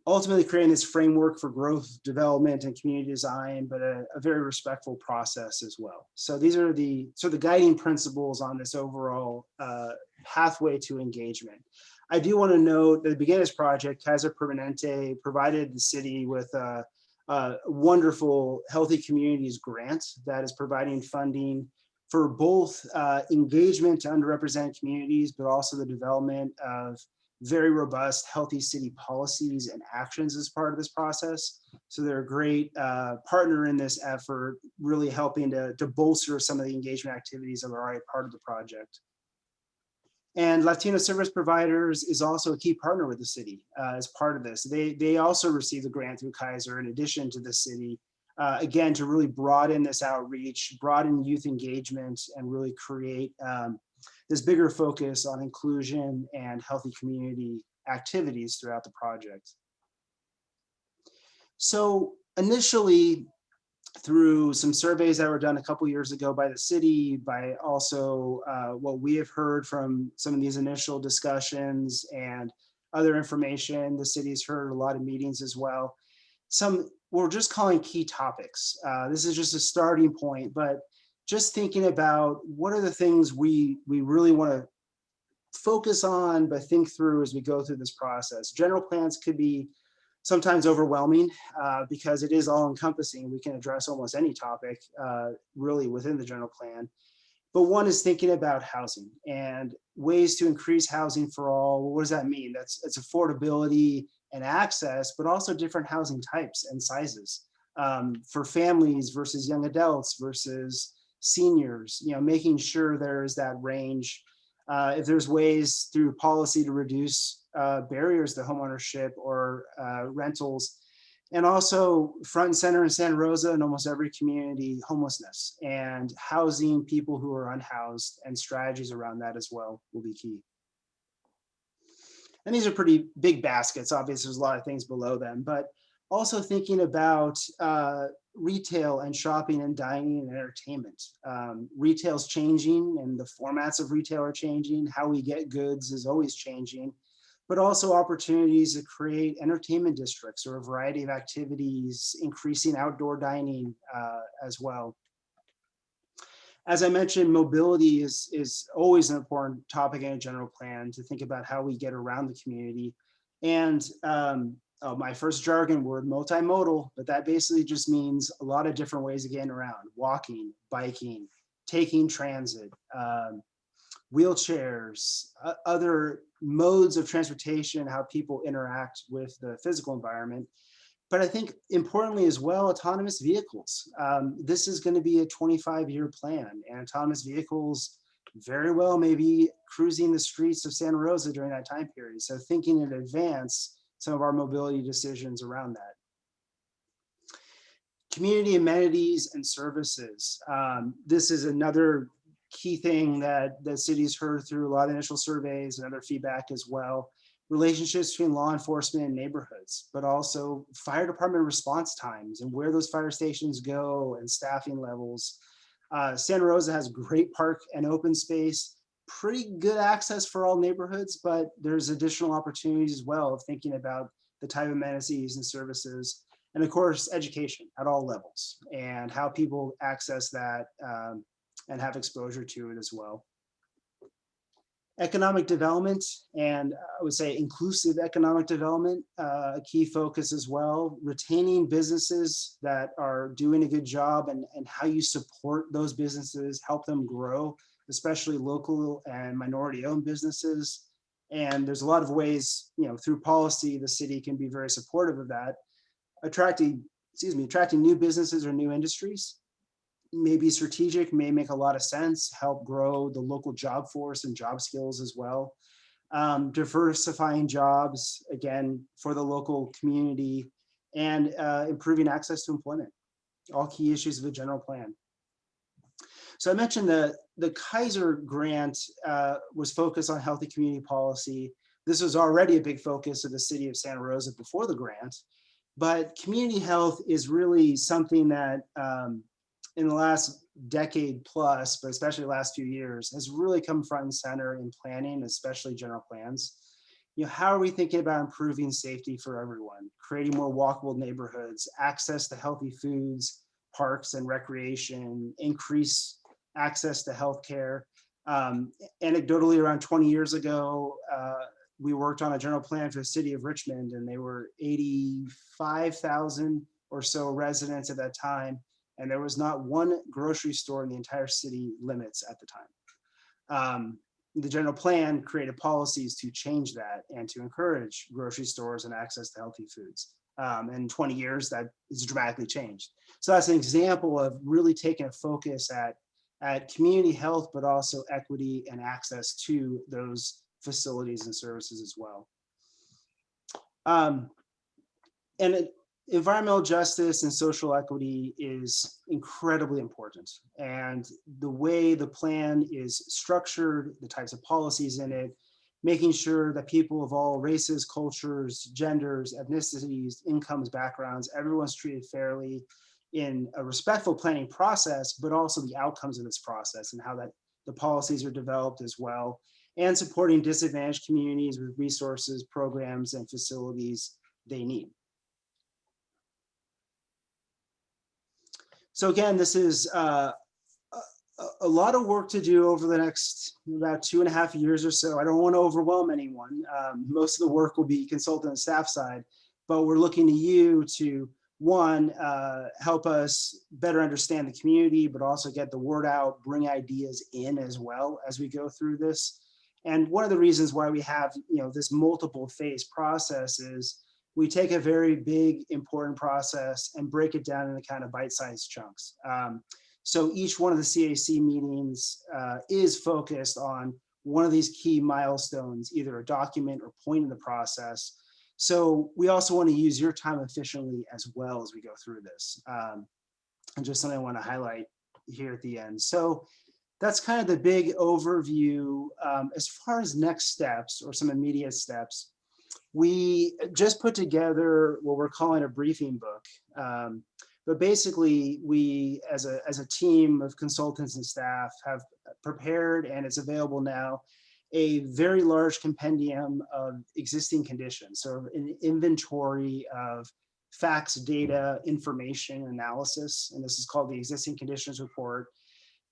Ultimately creating this framework for growth, development, and community design, but a, a very respectful process as well. So these are the so the guiding principles on this overall uh, pathway to engagement. I do want to note that the beginning of this project, Kaiser Permanente provided the city with a, a wonderful Healthy Communities grant that is providing funding for both uh, engagement to underrepresented communities, but also the development of very robust healthy city policies and actions as part of this process. So they're a great uh, partner in this effort, really helping to, to bolster some of the engagement activities that are already part of the project. And Latino service providers is also a key partner with the city uh, as part of this. They, they also received a grant through Kaiser in addition to the city, uh, again, to really broaden this outreach, broaden youth engagement, and really create um, this bigger focus on inclusion and healthy community activities throughout the project. So initially, through some surveys that were done a couple years ago by the city, by also uh, what we have heard from some of these initial discussions and other information, the city's heard a lot of meetings as well. Some we're just calling key topics. Uh, this is just a starting point, but just thinking about what are the things we we really want to focus on, but think through as we go through this process. General plans could be sometimes overwhelming uh, because it is all encompassing. We can address almost any topic uh, really within the general plan. But one is thinking about housing and ways to increase housing for all. What does that mean? That's it's affordability and access, but also different housing types and sizes um, for families versus young adults versus seniors, you know, making sure there's that range. Uh, if there's ways through policy to reduce uh, barriers to homeownership or uh, rentals, and also front and center in Santa Rosa and almost every community, homelessness and housing people who are unhoused and strategies around that as well will be key. And these are pretty big baskets. Obviously, there's a lot of things below them, but also thinking about uh, retail and shopping and dining and entertainment. Um, retail's changing and the formats of retail are changing. How we get goods is always changing, but also opportunities to create entertainment districts or a variety of activities, increasing outdoor dining uh, as well. As I mentioned, mobility is, is always an important topic in a general plan to think about how we get around the community. And um, uh, my first jargon word, multimodal, but that basically just means a lot of different ways of getting around, walking, biking, taking transit, um, wheelchairs, uh, other modes of transportation, how people interact with the physical environment. But I think importantly as well, autonomous vehicles. Um, this is gonna be a 25 year plan and autonomous vehicles very well may be cruising the streets of Santa Rosa during that time period. So thinking in advance, some of our mobility decisions around that. Community amenities and services. Um, this is another key thing that the city's heard through a lot of initial surveys and other feedback as well. Relationships between law enforcement and neighborhoods, but also fire department response times and where those fire stations go and staffing levels. Uh, Santa Rosa has great park and open space, pretty good access for all neighborhoods, but there's additional opportunities as well of thinking about the type of amenities and services. And of course, education at all levels and how people access that um, and have exposure to it as well. Economic development and I would say inclusive economic development, uh, a key focus as well. Retaining businesses that are doing a good job and, and how you support those businesses, help them grow, especially local and minority owned businesses. And there's a lot of ways, you know, through policy, the city can be very supportive of that. Attracting, excuse me, attracting new businesses or new industries may be strategic, may make a lot of sense, help grow the local job force and job skills as well. Um, diversifying jobs, again, for the local community and uh, improving access to employment, all key issues of the general plan. So I mentioned the, the Kaiser grant uh, was focused on healthy community policy. This was already a big focus of the city of Santa Rosa before the grant, but community health is really something that um, in the last decade plus, but especially last few years, has really come front and center in planning, especially general plans. You know, how are we thinking about improving safety for everyone, creating more walkable neighborhoods, access to healthy foods, parks and recreation, increase access to healthcare. Um, anecdotally, around 20 years ago, uh, we worked on a general plan for the city of Richmond and they were 85,000 or so residents at that time and there was not one grocery store in the entire city limits at the time. Um, the general plan created policies to change that and to encourage grocery stores and access to healthy foods. Um, in 20 years, that is dramatically changed. So that's an example of really taking a focus at, at community health, but also equity and access to those facilities and services as well. Um, and environmental justice and social equity is incredibly important. And the way the plan is structured, the types of policies in it, making sure that people of all races, cultures, genders, ethnicities, incomes, backgrounds, everyone's treated fairly in a respectful planning process, but also the outcomes of this process and how that the policies are developed as well, and supporting disadvantaged communities with resources, programs, and facilities they need. So again, this is uh, a, a lot of work to do over the next about two and a half years or so. I don't want to overwhelm anyone. Um, most of the work will be consultant and staff side, but we're looking to you to one, uh, help us better understand the community, but also get the word out, bring ideas in as well as we go through this. And one of the reasons why we have, you know, this multiple phase process is we take a very big, important process and break it down into kind of bite-sized chunks. Um, so each one of the CAC meetings uh, is focused on one of these key milestones, either a document or point in the process. So we also want to use your time efficiently as well as we go through this. Um, and just something I want to highlight here at the end. So that's kind of the big overview. Um, as far as next steps or some immediate steps, we just put together what we're calling a briefing book. Um, but basically, we, as a, as a team of consultants and staff, have prepared, and it's available now, a very large compendium of existing conditions. So an inventory of facts, data, information, analysis, and this is called the Existing Conditions Report.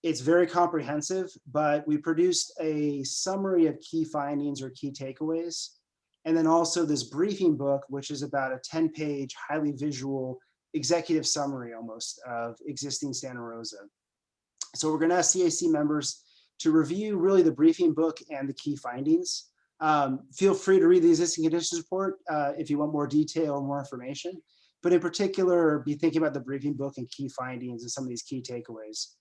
It's very comprehensive, but we produced a summary of key findings or key takeaways and then also this briefing book, which is about a 10 page, highly visual executive summary almost of existing Santa Rosa. So we're gonna ask CAC members to review really the briefing book and the key findings. Um, feel free to read the existing conditions report uh, if you want more detail or more information, but in particular, be thinking about the briefing book and key findings and some of these key takeaways.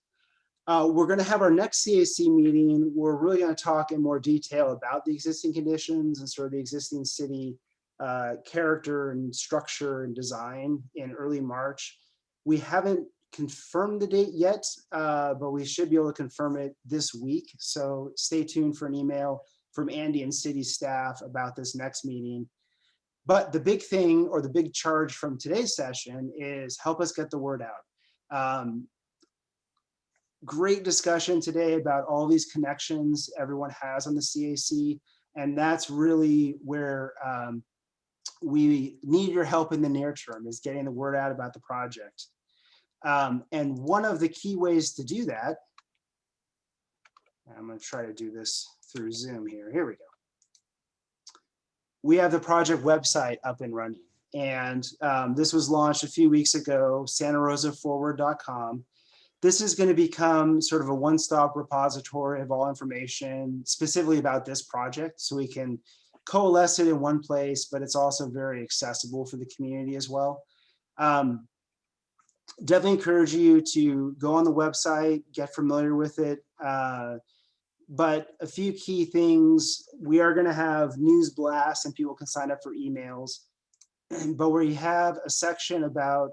Uh, we're going to have our next CAC meeting. We're really going to talk in more detail about the existing conditions and sort of the existing city uh, character and structure and design in early March. We haven't confirmed the date yet, uh, but we should be able to confirm it this week. So stay tuned for an email from Andy and city staff about this next meeting. But the big thing or the big charge from today's session is help us get the word out. Um, great discussion today about all these connections everyone has on the CAC. And that's really where um, we need your help in the near term is getting the word out about the project. Um, and one of the key ways to do that, I'm going to try to do this through Zoom here. Here we go. We have the project website up and running. And um, this was launched a few weeks ago, santarosaforward.com. This is going to become sort of a one-stop repository of all information specifically about this project. So we can coalesce it in one place, but it's also very accessible for the community as well. Um, definitely encourage you to go on the website, get familiar with it. Uh, but a few key things, we are gonna have news blasts and people can sign up for emails. But we have a section about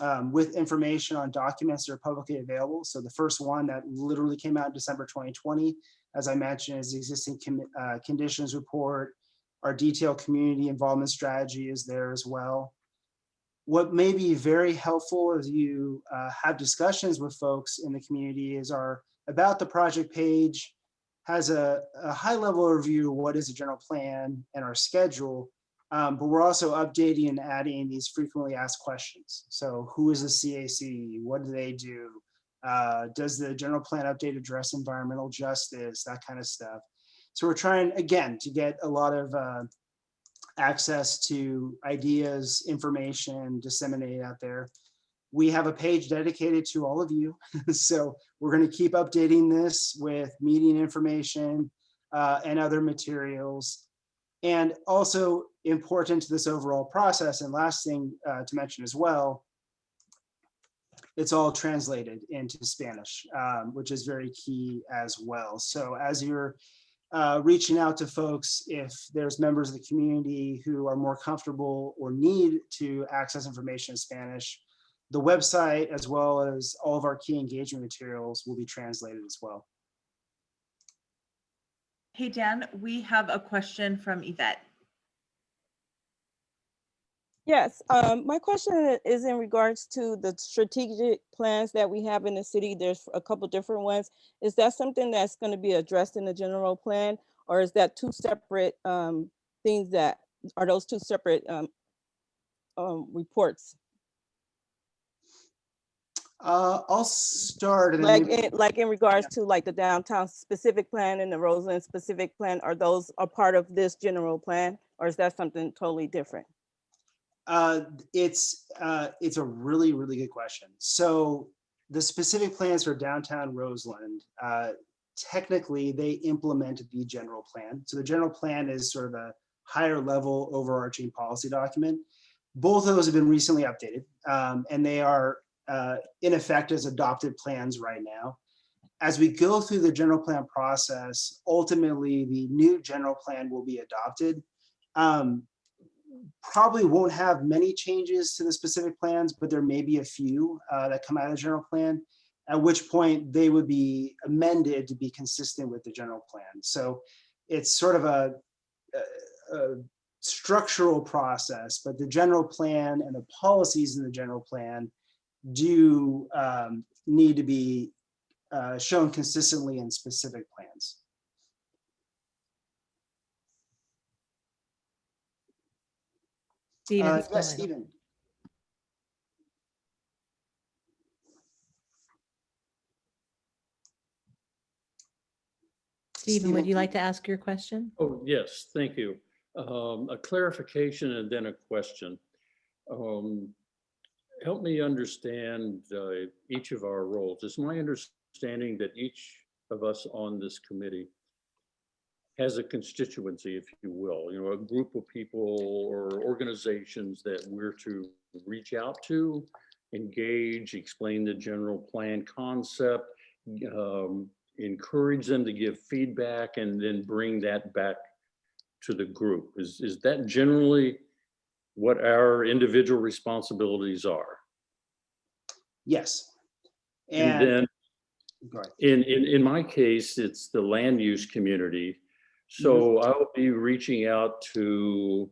um, with information on documents that are publicly available. So the first one that literally came out in December 2020, as I mentioned, is the existing uh, conditions report. Our detailed community involvement strategy is there as well. What may be very helpful as you uh, have discussions with folks in the community is our about the project page has a, a high level overview of what is a general plan and our schedule, um, but we're also updating and adding these frequently asked questions. So who is the CAC? What do they do? Uh, does the general plan update address environmental justice? That kind of stuff. So we're trying, again, to get a lot of uh, access to ideas, information disseminated out there. We have a page dedicated to all of you. so we're going to keep updating this with meeting information uh, and other materials. And also important to this overall process, and last thing uh, to mention as well, it's all translated into Spanish, um, which is very key as well. So as you're uh, reaching out to folks, if there's members of the community who are more comfortable or need to access information in Spanish, the website as well as all of our key engagement materials will be translated as well. Hey, Dan, we have a question from Yvette. Yes, um, my question is in regards to the strategic plans that we have in the city. There's a couple different ones. Is that something that's going to be addressed in the general plan? Or is that two separate um, things that, are those two separate um, um, reports? Uh, I'll start. Like, in, like in regards to like the downtown specific plan and the Roseland specific plan, are those a part of this general plan? Or is that something totally different? Uh, it's uh, it's a really really good question. So the specific plans for downtown Roseland, uh, technically they implement the general plan. So the general plan is sort of a higher level overarching policy document. Both of those have been recently updated, um, and they are uh, in effect as adopted plans right now. As we go through the general plan process, ultimately the new general plan will be adopted. Um, probably won't have many changes to the specific plans, but there may be a few uh, that come out of the general plan, at which point they would be amended to be consistent with the general plan. So it's sort of a, a, a structural process, but the general plan and the policies in the general plan do um, need to be uh, shown consistently in specific plans. Stephen, Uh, yes, Stephen. Stephen, would you like to ask your question? Oh, yes, thank you. Um, A clarification and then a question. Um, Help me understand uh, each of our roles. It's my understanding that each of us on this committee has a constituency, if you will, you know, a group of people or organizations that we're to reach out to, engage, explain the general plan concept, um, encourage them to give feedback and then bring that back to the group. Is, is that generally what our individual responsibilities are? Yes. And And, then in, in, in my case, it's the land use community. So I will be reaching out to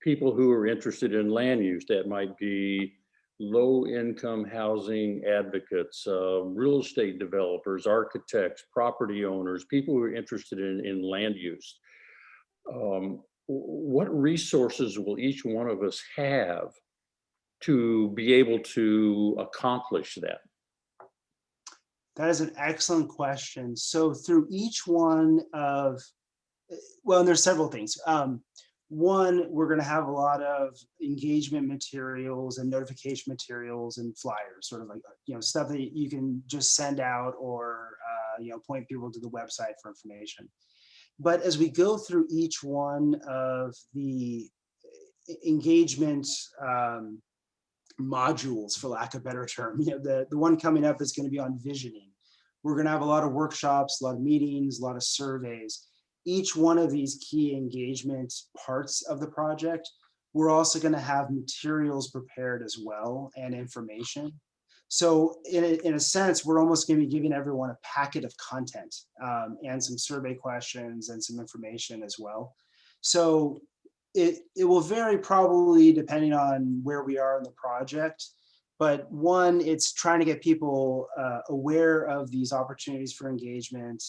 people who are interested in land use. That might be low-income housing advocates, uh, real estate developers, architects, property owners, people who are interested in, in land use. Um, What resources will each one of us have to be able to accomplish that? That is an excellent question. So through each one of, well, and there's several things. Um, one, we're going to have a lot of engagement materials and notification materials and flyers, sort of like, you know, stuff that you can just send out or, uh, you know, point people to the website for information. But as we go through each one of the eh, engagement um, modules, for lack of a better term. You know, the, the one coming up is going to be on visioning. We're going to have a lot of workshops, a lot of meetings, a lot of surveys. Each one of these key engagement parts of the project, we're also going to have materials prepared as well and information. So in a, in a sense, we're almost going to be giving everyone a packet of content um, and some survey questions and some information as well. So it, it will vary probably depending on where we are in the project. But one, it's trying to get people uh, aware of these opportunities for engagement.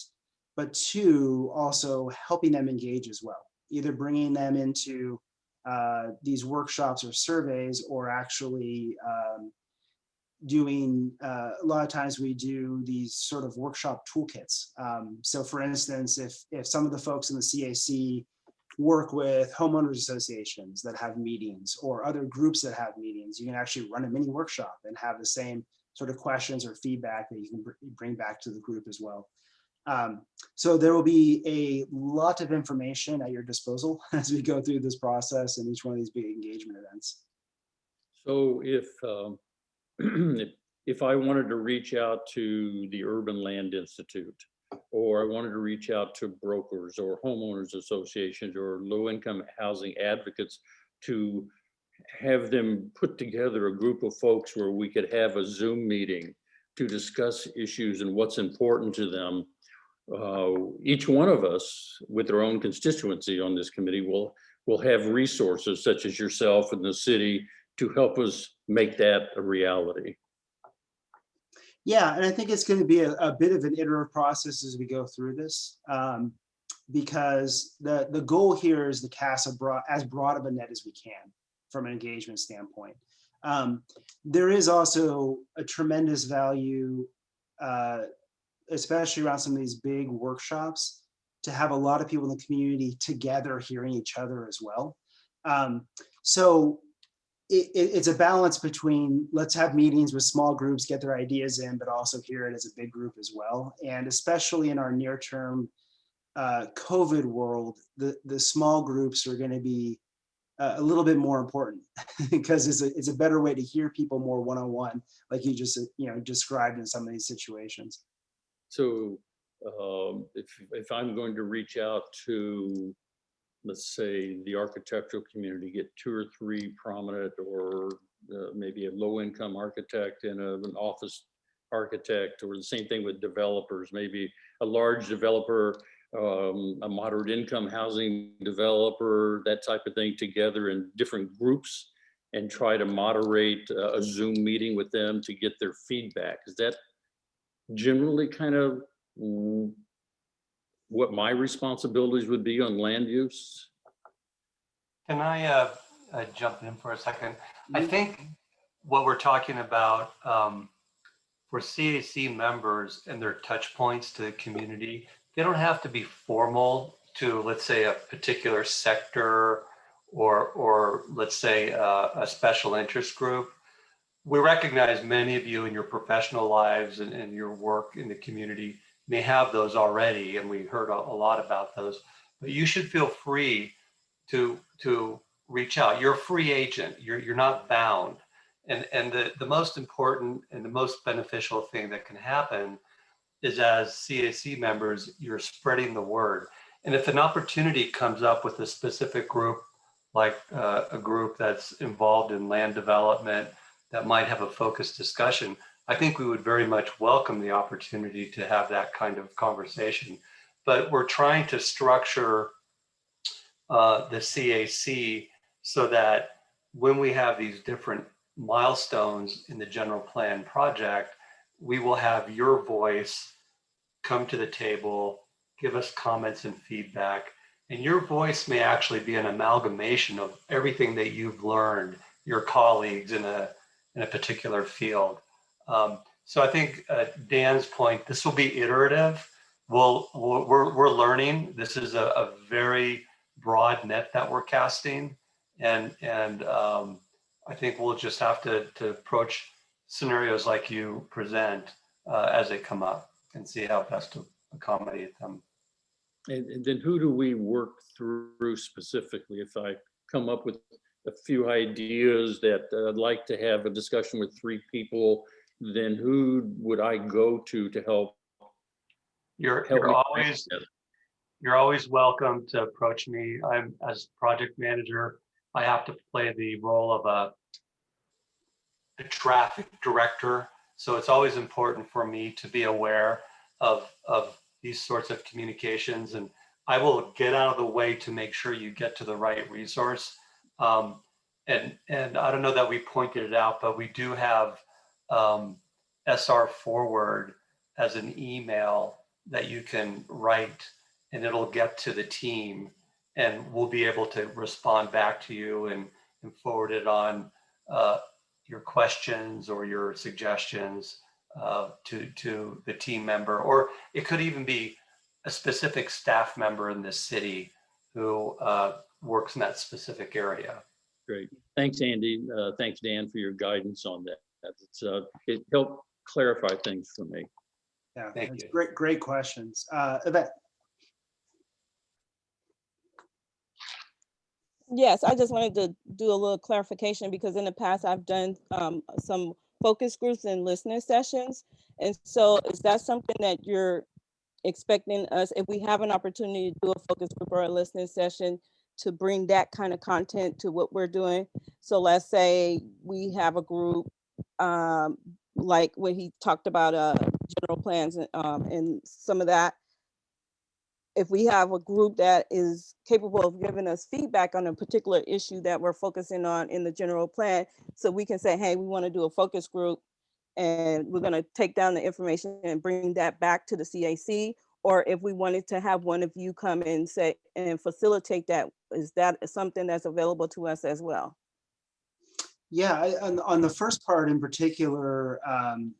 But two, also helping them engage as well, either bringing them into uh, these workshops or surveys or actually um, doing, uh, a lot of times we do these sort of workshop toolkits. Um, so for instance, if, if some of the folks in the CAC work with homeowners associations that have meetings or other groups that have meetings. You can actually run a mini workshop and have the same sort of questions or feedback that you can br- bring back to the group as well. Um, so there will be a lot of information at your disposal as we go through this process and each one of these big engagement events. So if, um, if- if I wanted to reach out to the Urban Land Institute, or I wanted to reach out to brokers or homeowners associations or low-income housing advocates to have them put together a group of folks where we could have a Zoom meeting to discuss issues and what's important to them. Uh, Each one of us with their own constituency on this committee will, will have resources such as yourself and the city to help us make that a reality. Yeah, and I think it's going to be a, a bit of an iterative process as we go through this. um, because the, the goal here is to cast a broad, as broad of a net as we can from an engagement standpoint. Um, there is also a tremendous value, uh, especially around some of these big workshops, to have a lot of people in the community together hearing each other as well. Um, so it, it- it's a balance between let's have meetings with small groups, get their ideas in, but also hear it as a big group as well. And especially in our near term uh, COVID world, the, the small groups are going to be uh, a little bit more important because it's a, it's a better way to hear people more one-on-one, like you just, you know, described in some of these situations. So um, if, if I'm going to reach out to, let's say, the architectural community, get two or three prominent or uh, maybe a low-income architect and a- an office architect, or the same thing with developers, maybe a large developer, um, a moderate income housing developer, that type of thing together in different groups and try to moderate uh, a Zoom meeting with them to get their feedback. Is that generally kind of what my responsibilities would be on land use? Can I uh, uh, jump in for a second? I think what we're talking about um, for CAC members and their touch points to the community, they don't have to be formal to, let's say, a particular sector or, or let's say, uh, a special interest group. We recognize many of you in your professional lives and, and your work in the community may have those already, and we heard a, a lot about those. But you should feel free to to reach out. You're a free agent. You're you're not bound. And and the the most important and the most beneficial thing that can happen is as CAC members, you're spreading the word. And if an opportunity comes up with a specific group, like uh, a group that's involved in land development that might have a focused discussion, I think we would very much welcome the opportunity to have that kind of conversation. But we're trying to structure uh, the CAC so that when we have these different milestones in the general plan project, we will have your voice come to the table, give us comments and feedback. And your voice may actually be an amalgamation of everything that you've learned, your colleagues in a, in a particular field. Um, so I think uh, Dan's point, this will be iterative. We'll, we're, we're learning. This is a, a very broad net that we're casting. And, and um, I think we'll just have to, to approach scenarios like you present uh, as they come up and see how best to accommodate them. And, and then who do we work through specifically? If I come up with a few ideas that uh, I'd like to have a discussion with three people, then who would I go to to help? You're, help you're me put it always, you're always welcome to approach me. I'm as project manager, I have to play the role of a a traffic director. So it's always important for me to be aware of, of these sorts of communications and I will get out of the way to make sure you get to the right resource. Um, and, and I don't know that we pointed it out, but we do have um, SR forward as an email that you can write and it'll get to the team and we'll be able to respond back to you and, and forward it on uh, your questions or your suggestions uh, to, to the team member, or it could even be a specific staff member in this city who uh, works in that specific area. Great. Thanks, Andy. Uh, Thanks, Dan, for your guidance on that. It's, uh, It helped clarify things for me. Yeah, Thank that's you. great, great questions. Uh, Yvette, Yes, I just wanted to do a little clarification because in the past I've done um, some focus groups and listening sessions. And so is that something that you're expecting us, if we have an opportunity to do a focus group or a listening session, to bring that kind of content to what we're doing? So let's say we have a group, um, like when he talked about uh, general plans and, um, and some of that, if we have a group that is capable of giving us feedback on a particular issue that we're focusing on in the general plan, so we can say, hey, we want to do a focus group and we're going to take down the information and bring that back to the CAC. Or if we wanted to have one of you come and say and facilitate that, is that something that's available to us as well? yeah, I- on, on the first part in particular, um,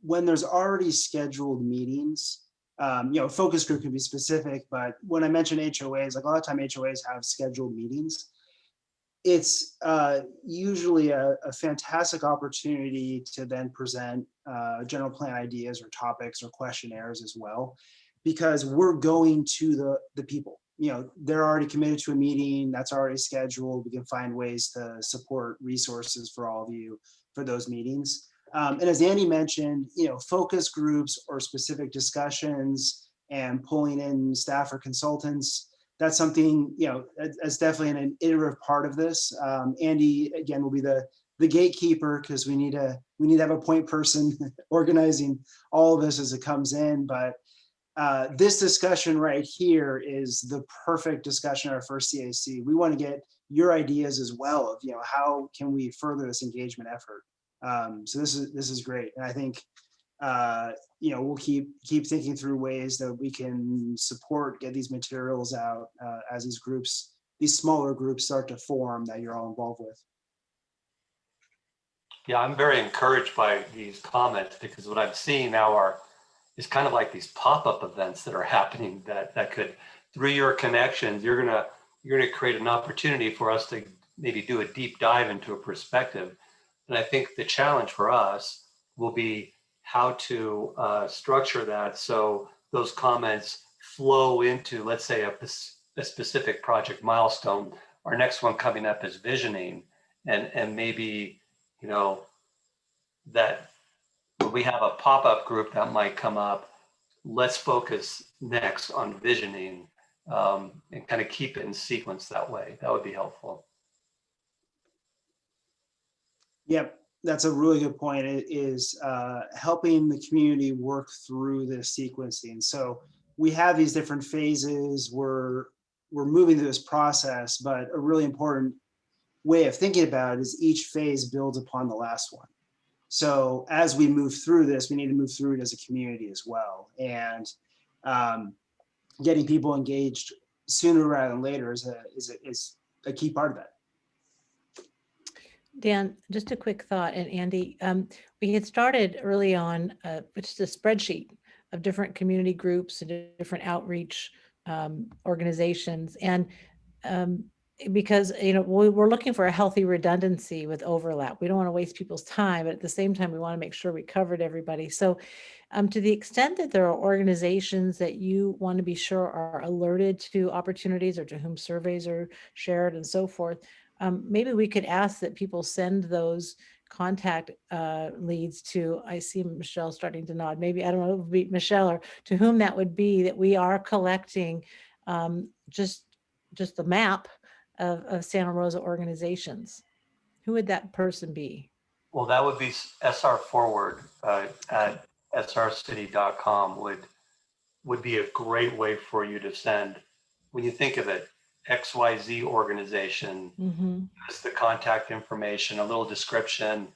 when there's already scheduled meetings, um, you know, focus group can be specific, but when I mention HOAs, like a lot of time HOAs have scheduled meetings. It's uh, usually a, a fantastic opportunity to then present uh, general plan ideas or topics or questionnaires as well, because we're going to the, the people. You know, they're already committed to a meeting that's already scheduled. We can find ways to support resources for all of you for those meetings. Um, and as Andy mentioned, you know, focus groups or specific discussions and pulling in staff or consultants, that's something, you know, that's definitely an iterative part of this. Um, Andy, again, will be the, the gatekeeper because we need a, we need to have a point person organizing all of this as it comes in. But uh, this discussion right here is the perfect discussion, our first CAC. We want to get your ideas as well of, you know, how can we further this engagement effort? Um, so this is this is great, and I think uh, you know we'll keep keep thinking through ways that we can support get these materials out uh, as these groups, these smaller groups start to form that you're all involved with. Yeah, I'm very encouraged by these comments because what I'm seeing now are is kind of like these pop-up events that are happening that that could through your connections you're gonna you're gonna create an opportunity for us to maybe do a deep dive into a perspective and I think the challenge for us will be how to uh, structure that so those comments flow into let's say a, a specific project milestone our next one coming up is visioning and and maybe you know that we have a pop-up group that might come up, let's focus next on visioning um, and kind of keep it in sequence that way. That would be helpful. Yep. That's a really good point. It is uh, helping the community work through this sequencing. So we have these different phases. We're we're moving through this process, but a really important way of thinking about it is each phase builds upon the last one. So as we move through this, we need to move through it as a community as well. And um, getting people engaged sooner rather than later is a, is a, is a key part of that. Dan, just a quick thought, and Andy, um, we had started early on, uh, just a spreadsheet of different community groups and different outreach um, organizations. And um, because, you know, we, we're looking for a healthy redundancy with overlap. We don't want to waste people's time, but at the same time, we want to make sure we covered everybody. So um, to the extent that there are organizations that you want to be sure are alerted to opportunities or to whom surveys are shared and so forth, um, maybe we could ask that people send those contact uh, leads to, I see Michelle starting to nod, maybe, I don't know, it would be Michelle or to whom that would be, that we are collecting um, just, just the map of, of Santa Rosa organizations. Who would that person be? Well, that would be SR Forward uh, at srcity.com would would be a great way for you to send. When you think of it, XYZ organization Mhm. has the contact information, a little description,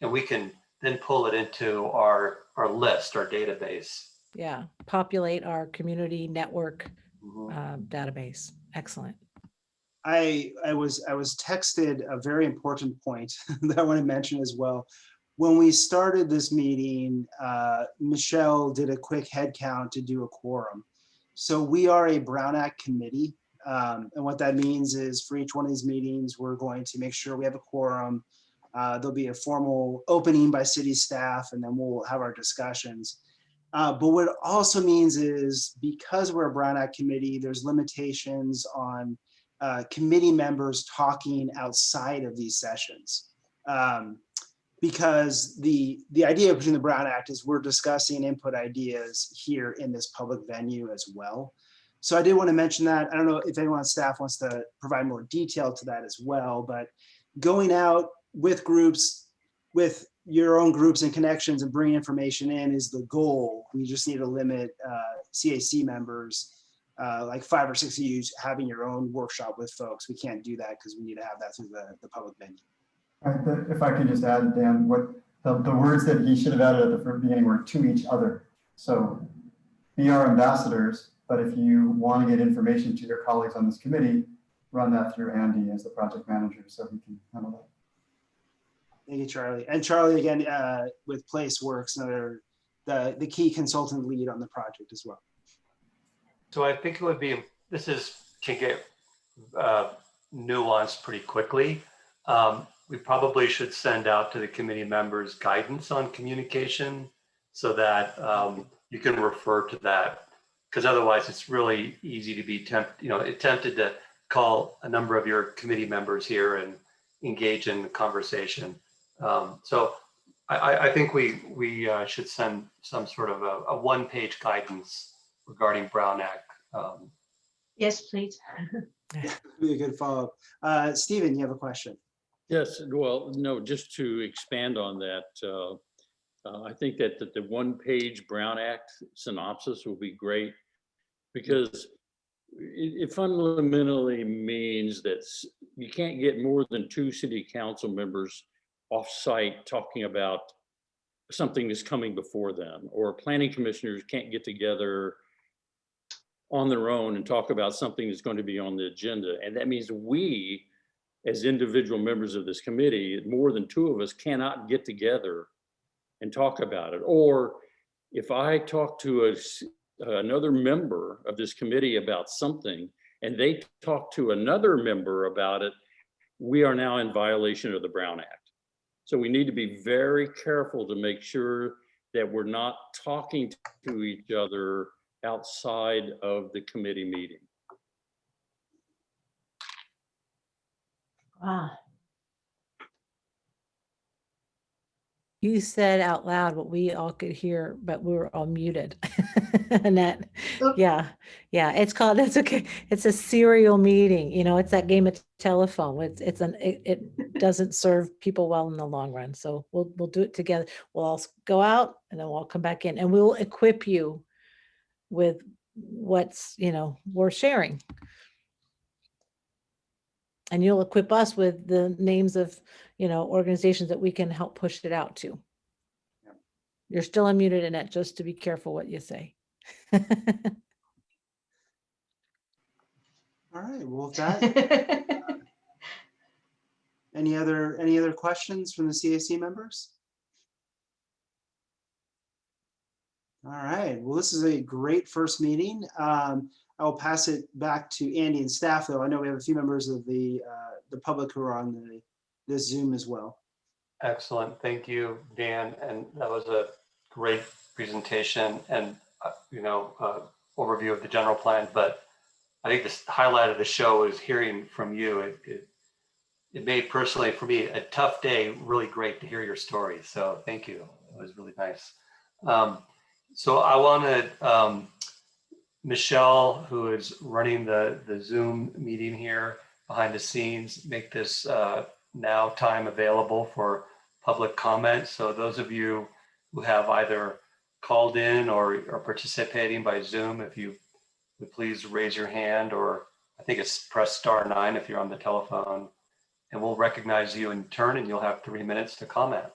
and we can then pull it into our our list, our database. Yeah, populate our community network Mhm. um, database. Excellent. I I was I was texted a very important point that I want to mention as well. When we started this meeting, uh, Michelle did a quick head count to do a quorum. So we are a Brown Act committee. Um, and what that means is for each one of these meetings, we're going to make sure we have a quorum. Uh, there'll be a formal opening by city staff and then we'll have our discussions. Uh, but what it also means is because we're a Brown Act committee, there's limitations on uh, committee members talking outside of these sessions. Um, because the, the idea between the Brown Act is we're discussing input ideas here in this public venue as well. So I did want to mention that. I don't know if anyone on staff wants to provide more detail to that as well, but going out with groups, with your own groups and connections and bringing information in is the goal. We just need to limit uh, CAC members uh, like five or six of you having your own workshop with folks. We can't do that because we need to have that through the, the public venue. Right, If I could just add, Dan, what, the, the words that he should have added at the beginning were to each other. So be our ambassadors, but if you want to get information to your colleagues on this committee, run that through Andy as the project manager, so he can handle that. Thank you, Charlie. And Charlie, again, uh, with PlaceWorks, another, the, the key consultant lead on the project as well. So I think it would be, this is, can get uh, nuanced pretty quickly. Um, We probably should send out to the committee members guidance on communication so that um, you can refer to that. Because otherwise it's really easy to be tempted, you know, tempted to call a number of your committee members here and engage in the conversation. Um, So I, I, I think we, we uh, should send some sort of a, a one-page guidance regarding Brown Act. Um, Yes, please. Be a good follow-up. Uh, Stephen, you have a question? Yes, well, no, just to expand on that, uh, uh, I think that, that the one-page Brown Act synopsis will be great because it, it fundamentally means that you can't get more than two city council members off-site talking about something that's coming before them, or planning commissioners can't get together on their own and talk about something that's going to be on the agenda. And that means we, as individual members of this committee, more than two of us cannot get together and talk about it. Or if I talk to a s- another member of this committee about something and they talk to another member about it, we are now in violation of the Brown Act. So we need to be very careful to make sure that we're not talking to each other outside of the committee meeting. Wow. You said out loud what we all could hear, but we were all muted. Annette, oh. yeah, yeah, it's called, it's okay. It's a serial meeting, you know, it's that game of telephone. It's, it's an, it, it doesn't serve people well in the long run. So we'll, we'll do it together. We'll all go out and then we'll come back in and we'll equip you with what's, you know, we're sharing. And you'll equip us with the names of, you know, organizations that we can help push it out to. You're still unmuted, Annette, just to be careful what you say. All right, well, with that, any other, any other questions from the CAC members? All right, well, this is a great first meeting. Um, I will pass it back to Andy and staff, though. I know we have a few members of the, uh, the public who are on the, this Zoom as well. Excellent. Thank you, Dan. And that was a great presentation and, uh, you know, uh, overview of the general plan. But I think the highlight of the show is hearing from you. It, it, it made personally for me a tough day really great to hear your story. So thank you. It was really nice. Um, so I want to, um, Michelle, who is running the, the Zoom meeting here behind the scenes, make this uh, now time available for public comment. So those of you who have either called in or are participating by Zoom, if you would please raise your hand or I think it's press star nine if you're on the telephone and we'll recognize you in turn and you'll have three minutes to comment.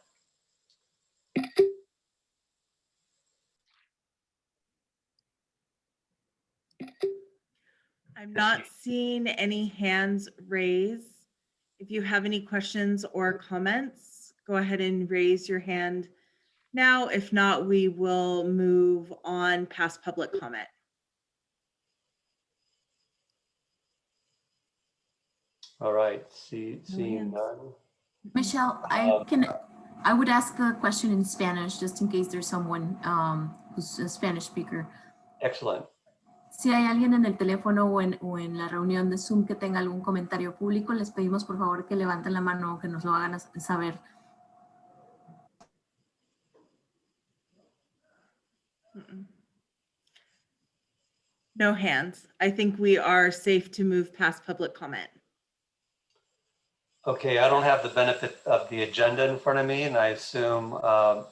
I'm not seeing any hands raised. If you have any questions or comments, go ahead and raise your hand now. If not, we will move on past public comment. All right, see, No seeing none. Michelle, I Um, can, I would ask the question in Spanish, just in case there's someone um, who's a Spanish speaker. Excellent. Si hay alguien en el teléfono o en, o en la reunión de Zoom que tenga algún comentario público, les pedimos por favor que levanten la mano o que nos lo hagan saber. No hands. I think we are safe to move past public comment. Okay, I don't have the benefit of the agenda in front of me and I assume um,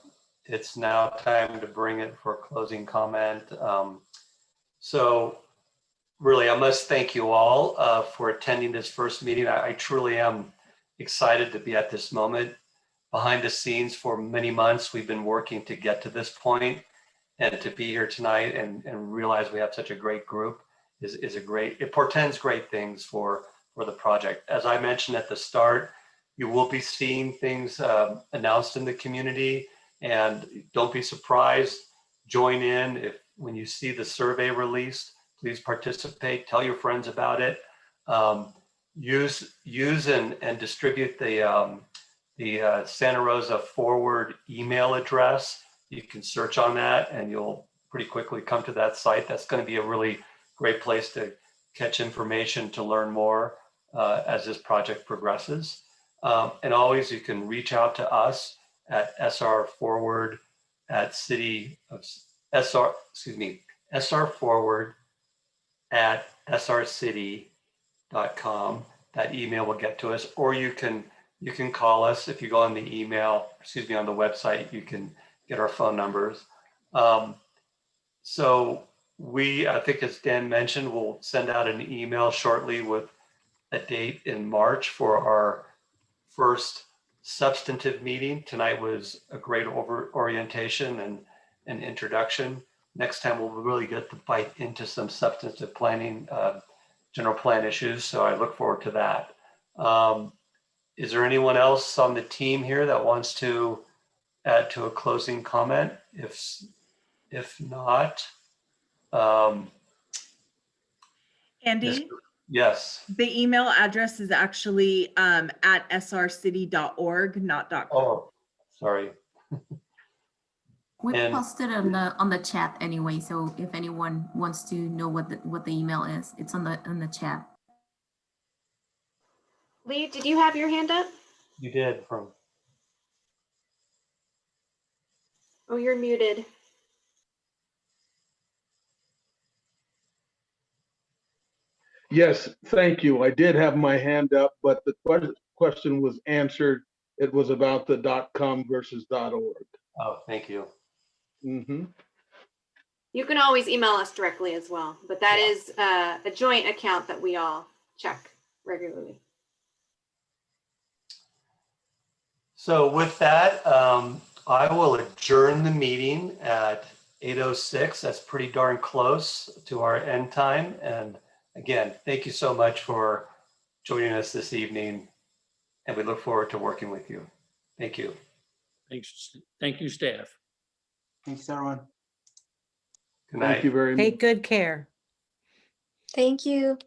it's now time to bring it for closing comment. Um, So really, I must thank you all uh, for attending this first meeting. I I truly am excited to be at this moment. Behind the scenes for many months, we've been working to get to this point and to be here tonight and, and realize we have such a great group is, is a great, it portends great things for, for the project. As I mentioned at the start, you will be seeing things um, announced in the community and don't be surprised. Join in if, when you see the survey released, please participate, tell your friends about it. Um, use, use and, and distribute the, um, the uh, Santa Rosa Forward email address. You can search on that and you'll pretty quickly come to that site. That's going to be a really great place to catch information to learn more uh, as this project progresses. Um, and always you can reach out to us at SR Forward at City of SR, excuse me, SR Forward at srcity.com. That email will get to us, or you can you can call us if you go on the email, excuse me, on the website, you can get our phone numbers. Um, so we, I think as Dan mentioned, we'll send out an email shortly with a date in March for our first substantive meeting. Tonight was a great over orientation and an introduction. Next time we'll really get to bite into some substantive planning, uh, general plan issues. So I look forward to that. Um, is there anyone else on the team here that wants to add to a closing comment? If, if not, um, Andy, yes. the email address is actually um, at srcity.org, not .com. Oh, sorry. We And- posted on the on the chat anyway, so if anyone wants to know what the what the email is, it's on the on the chat. Lee, did you have your hand up? You did from, Oh, you're muted. Yes, thank you. I did have my hand up, but the que- question was answered. It was about the dot .com versus .org. Oh, thank you. Mm-hmm. You can always email us directly as well, but that is uh, a joint account that we all check regularly. So with that, um, I will adjourn the meeting at 8:06. That's pretty darn close to our end time. And again, thank you so much for joining us this evening. And we look forward to working with you. Thank you. Thanks. Thank you, staff. Thanks, everyone. Good Thank you very much. Take good care. Thank you.